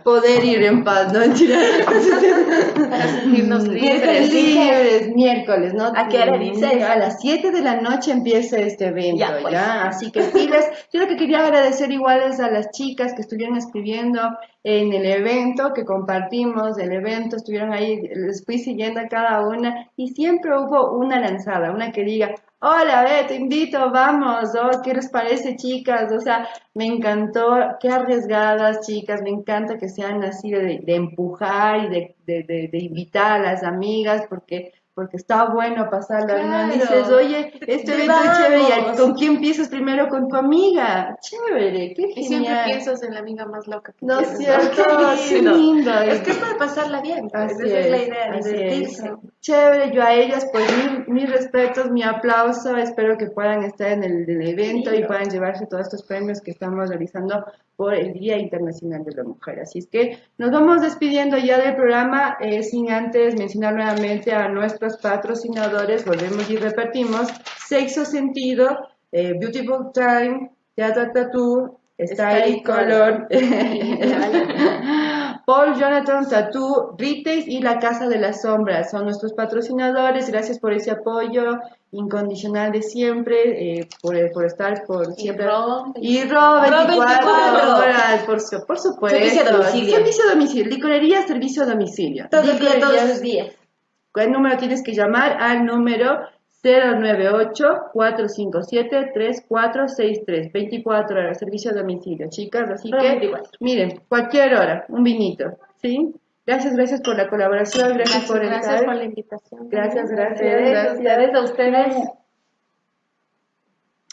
Poder ir en paz, ¿no? Mentira. Para sentirnos libres. Libres, dice. libres, miércoles, ¿no? ¿A qué hora dices? A las 7 de la noche empieza este evento, Ya, ¿ya? pues. Así que pilas. Yo lo que quería agradecer igual es a las chicas que estuvieron escribiendo en el evento, que compartimos el evento, estuvieron ahí, les fui siguiendo a cada una y siempre hubo una lanzada, una que diga, hola, ve, te invito, vamos, oh, ¿qué les parece, chicas? O sea, me encantó, qué arriesgadas, chicas, me encanta que sean así de, de empujar y de, de, de- de invitar a las amigas, porque porque está bueno no Claro. dices, oye, este evento es chévere, ¿y ¿con quién empiezas primero? Con tu amiga. Chévere, qué Y siempre genial. piensas en la amiga más loca que No es cierto, Qué qué lindo. Es que es para pasarla bien. pues, esa es, la idea, divertirse. es. Chévere, yo a ellas, pues mi- mis respetos, mi aplauso, espero que puedan estar en el, evento y puedan llevarse todos estos premios que estamos realizando por el Día Internacional de la Mujer. Así es que nos vamos despidiendo ya del programa, eh, sin antes mencionar nuevamente a nuestros patrocinadores, volvemos y repetimos, Sexo Sentido, eh, Beautiful Time, Teatro Tattoo, Style Color, Paul Jonathan Tattoo, Retail y La Casa de las Sombras son nuestros patrocinadores. Gracias por ese apoyo incondicional de siempre, eh, por, por estar por Y siempre. Y Ro 24 24 horas, por, por supuesto. Servicio a domicilio. Servicio a domicilio. Licorería, servicio a domicilio. Todo todos los días. ¿Cuál número tienes que llamar? Al número 098-457-3463. 24 horas, servicio a domicilio, chicas. Así que, 24. miren, cualquier hora, un vinito, ¿sí? Gracias, gracias por la colaboración, gracias, Gracias, por gracias estar. por la invitación. Gracias, gracias, gracias. ustedes, a ustedes.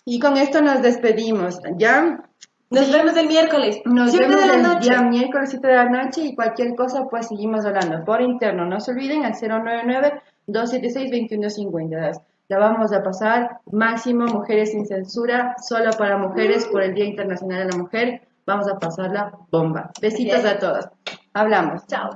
Y con esto nos despedimos, ¿ya? Nos vemos el miércoles. Nos siete vemos de la el noche. día miércoles 7 de la noche y cualquier cosa pues seguimos hablando por interno. No se olviden al 099-276-2150. La vamos a pasar máximo Mujeres sin Censura, solo para mujeres por el Día Internacional de la Mujer. Vamos a pasarla bomba. Besitos Bien. a todas. Hablamos. Chao.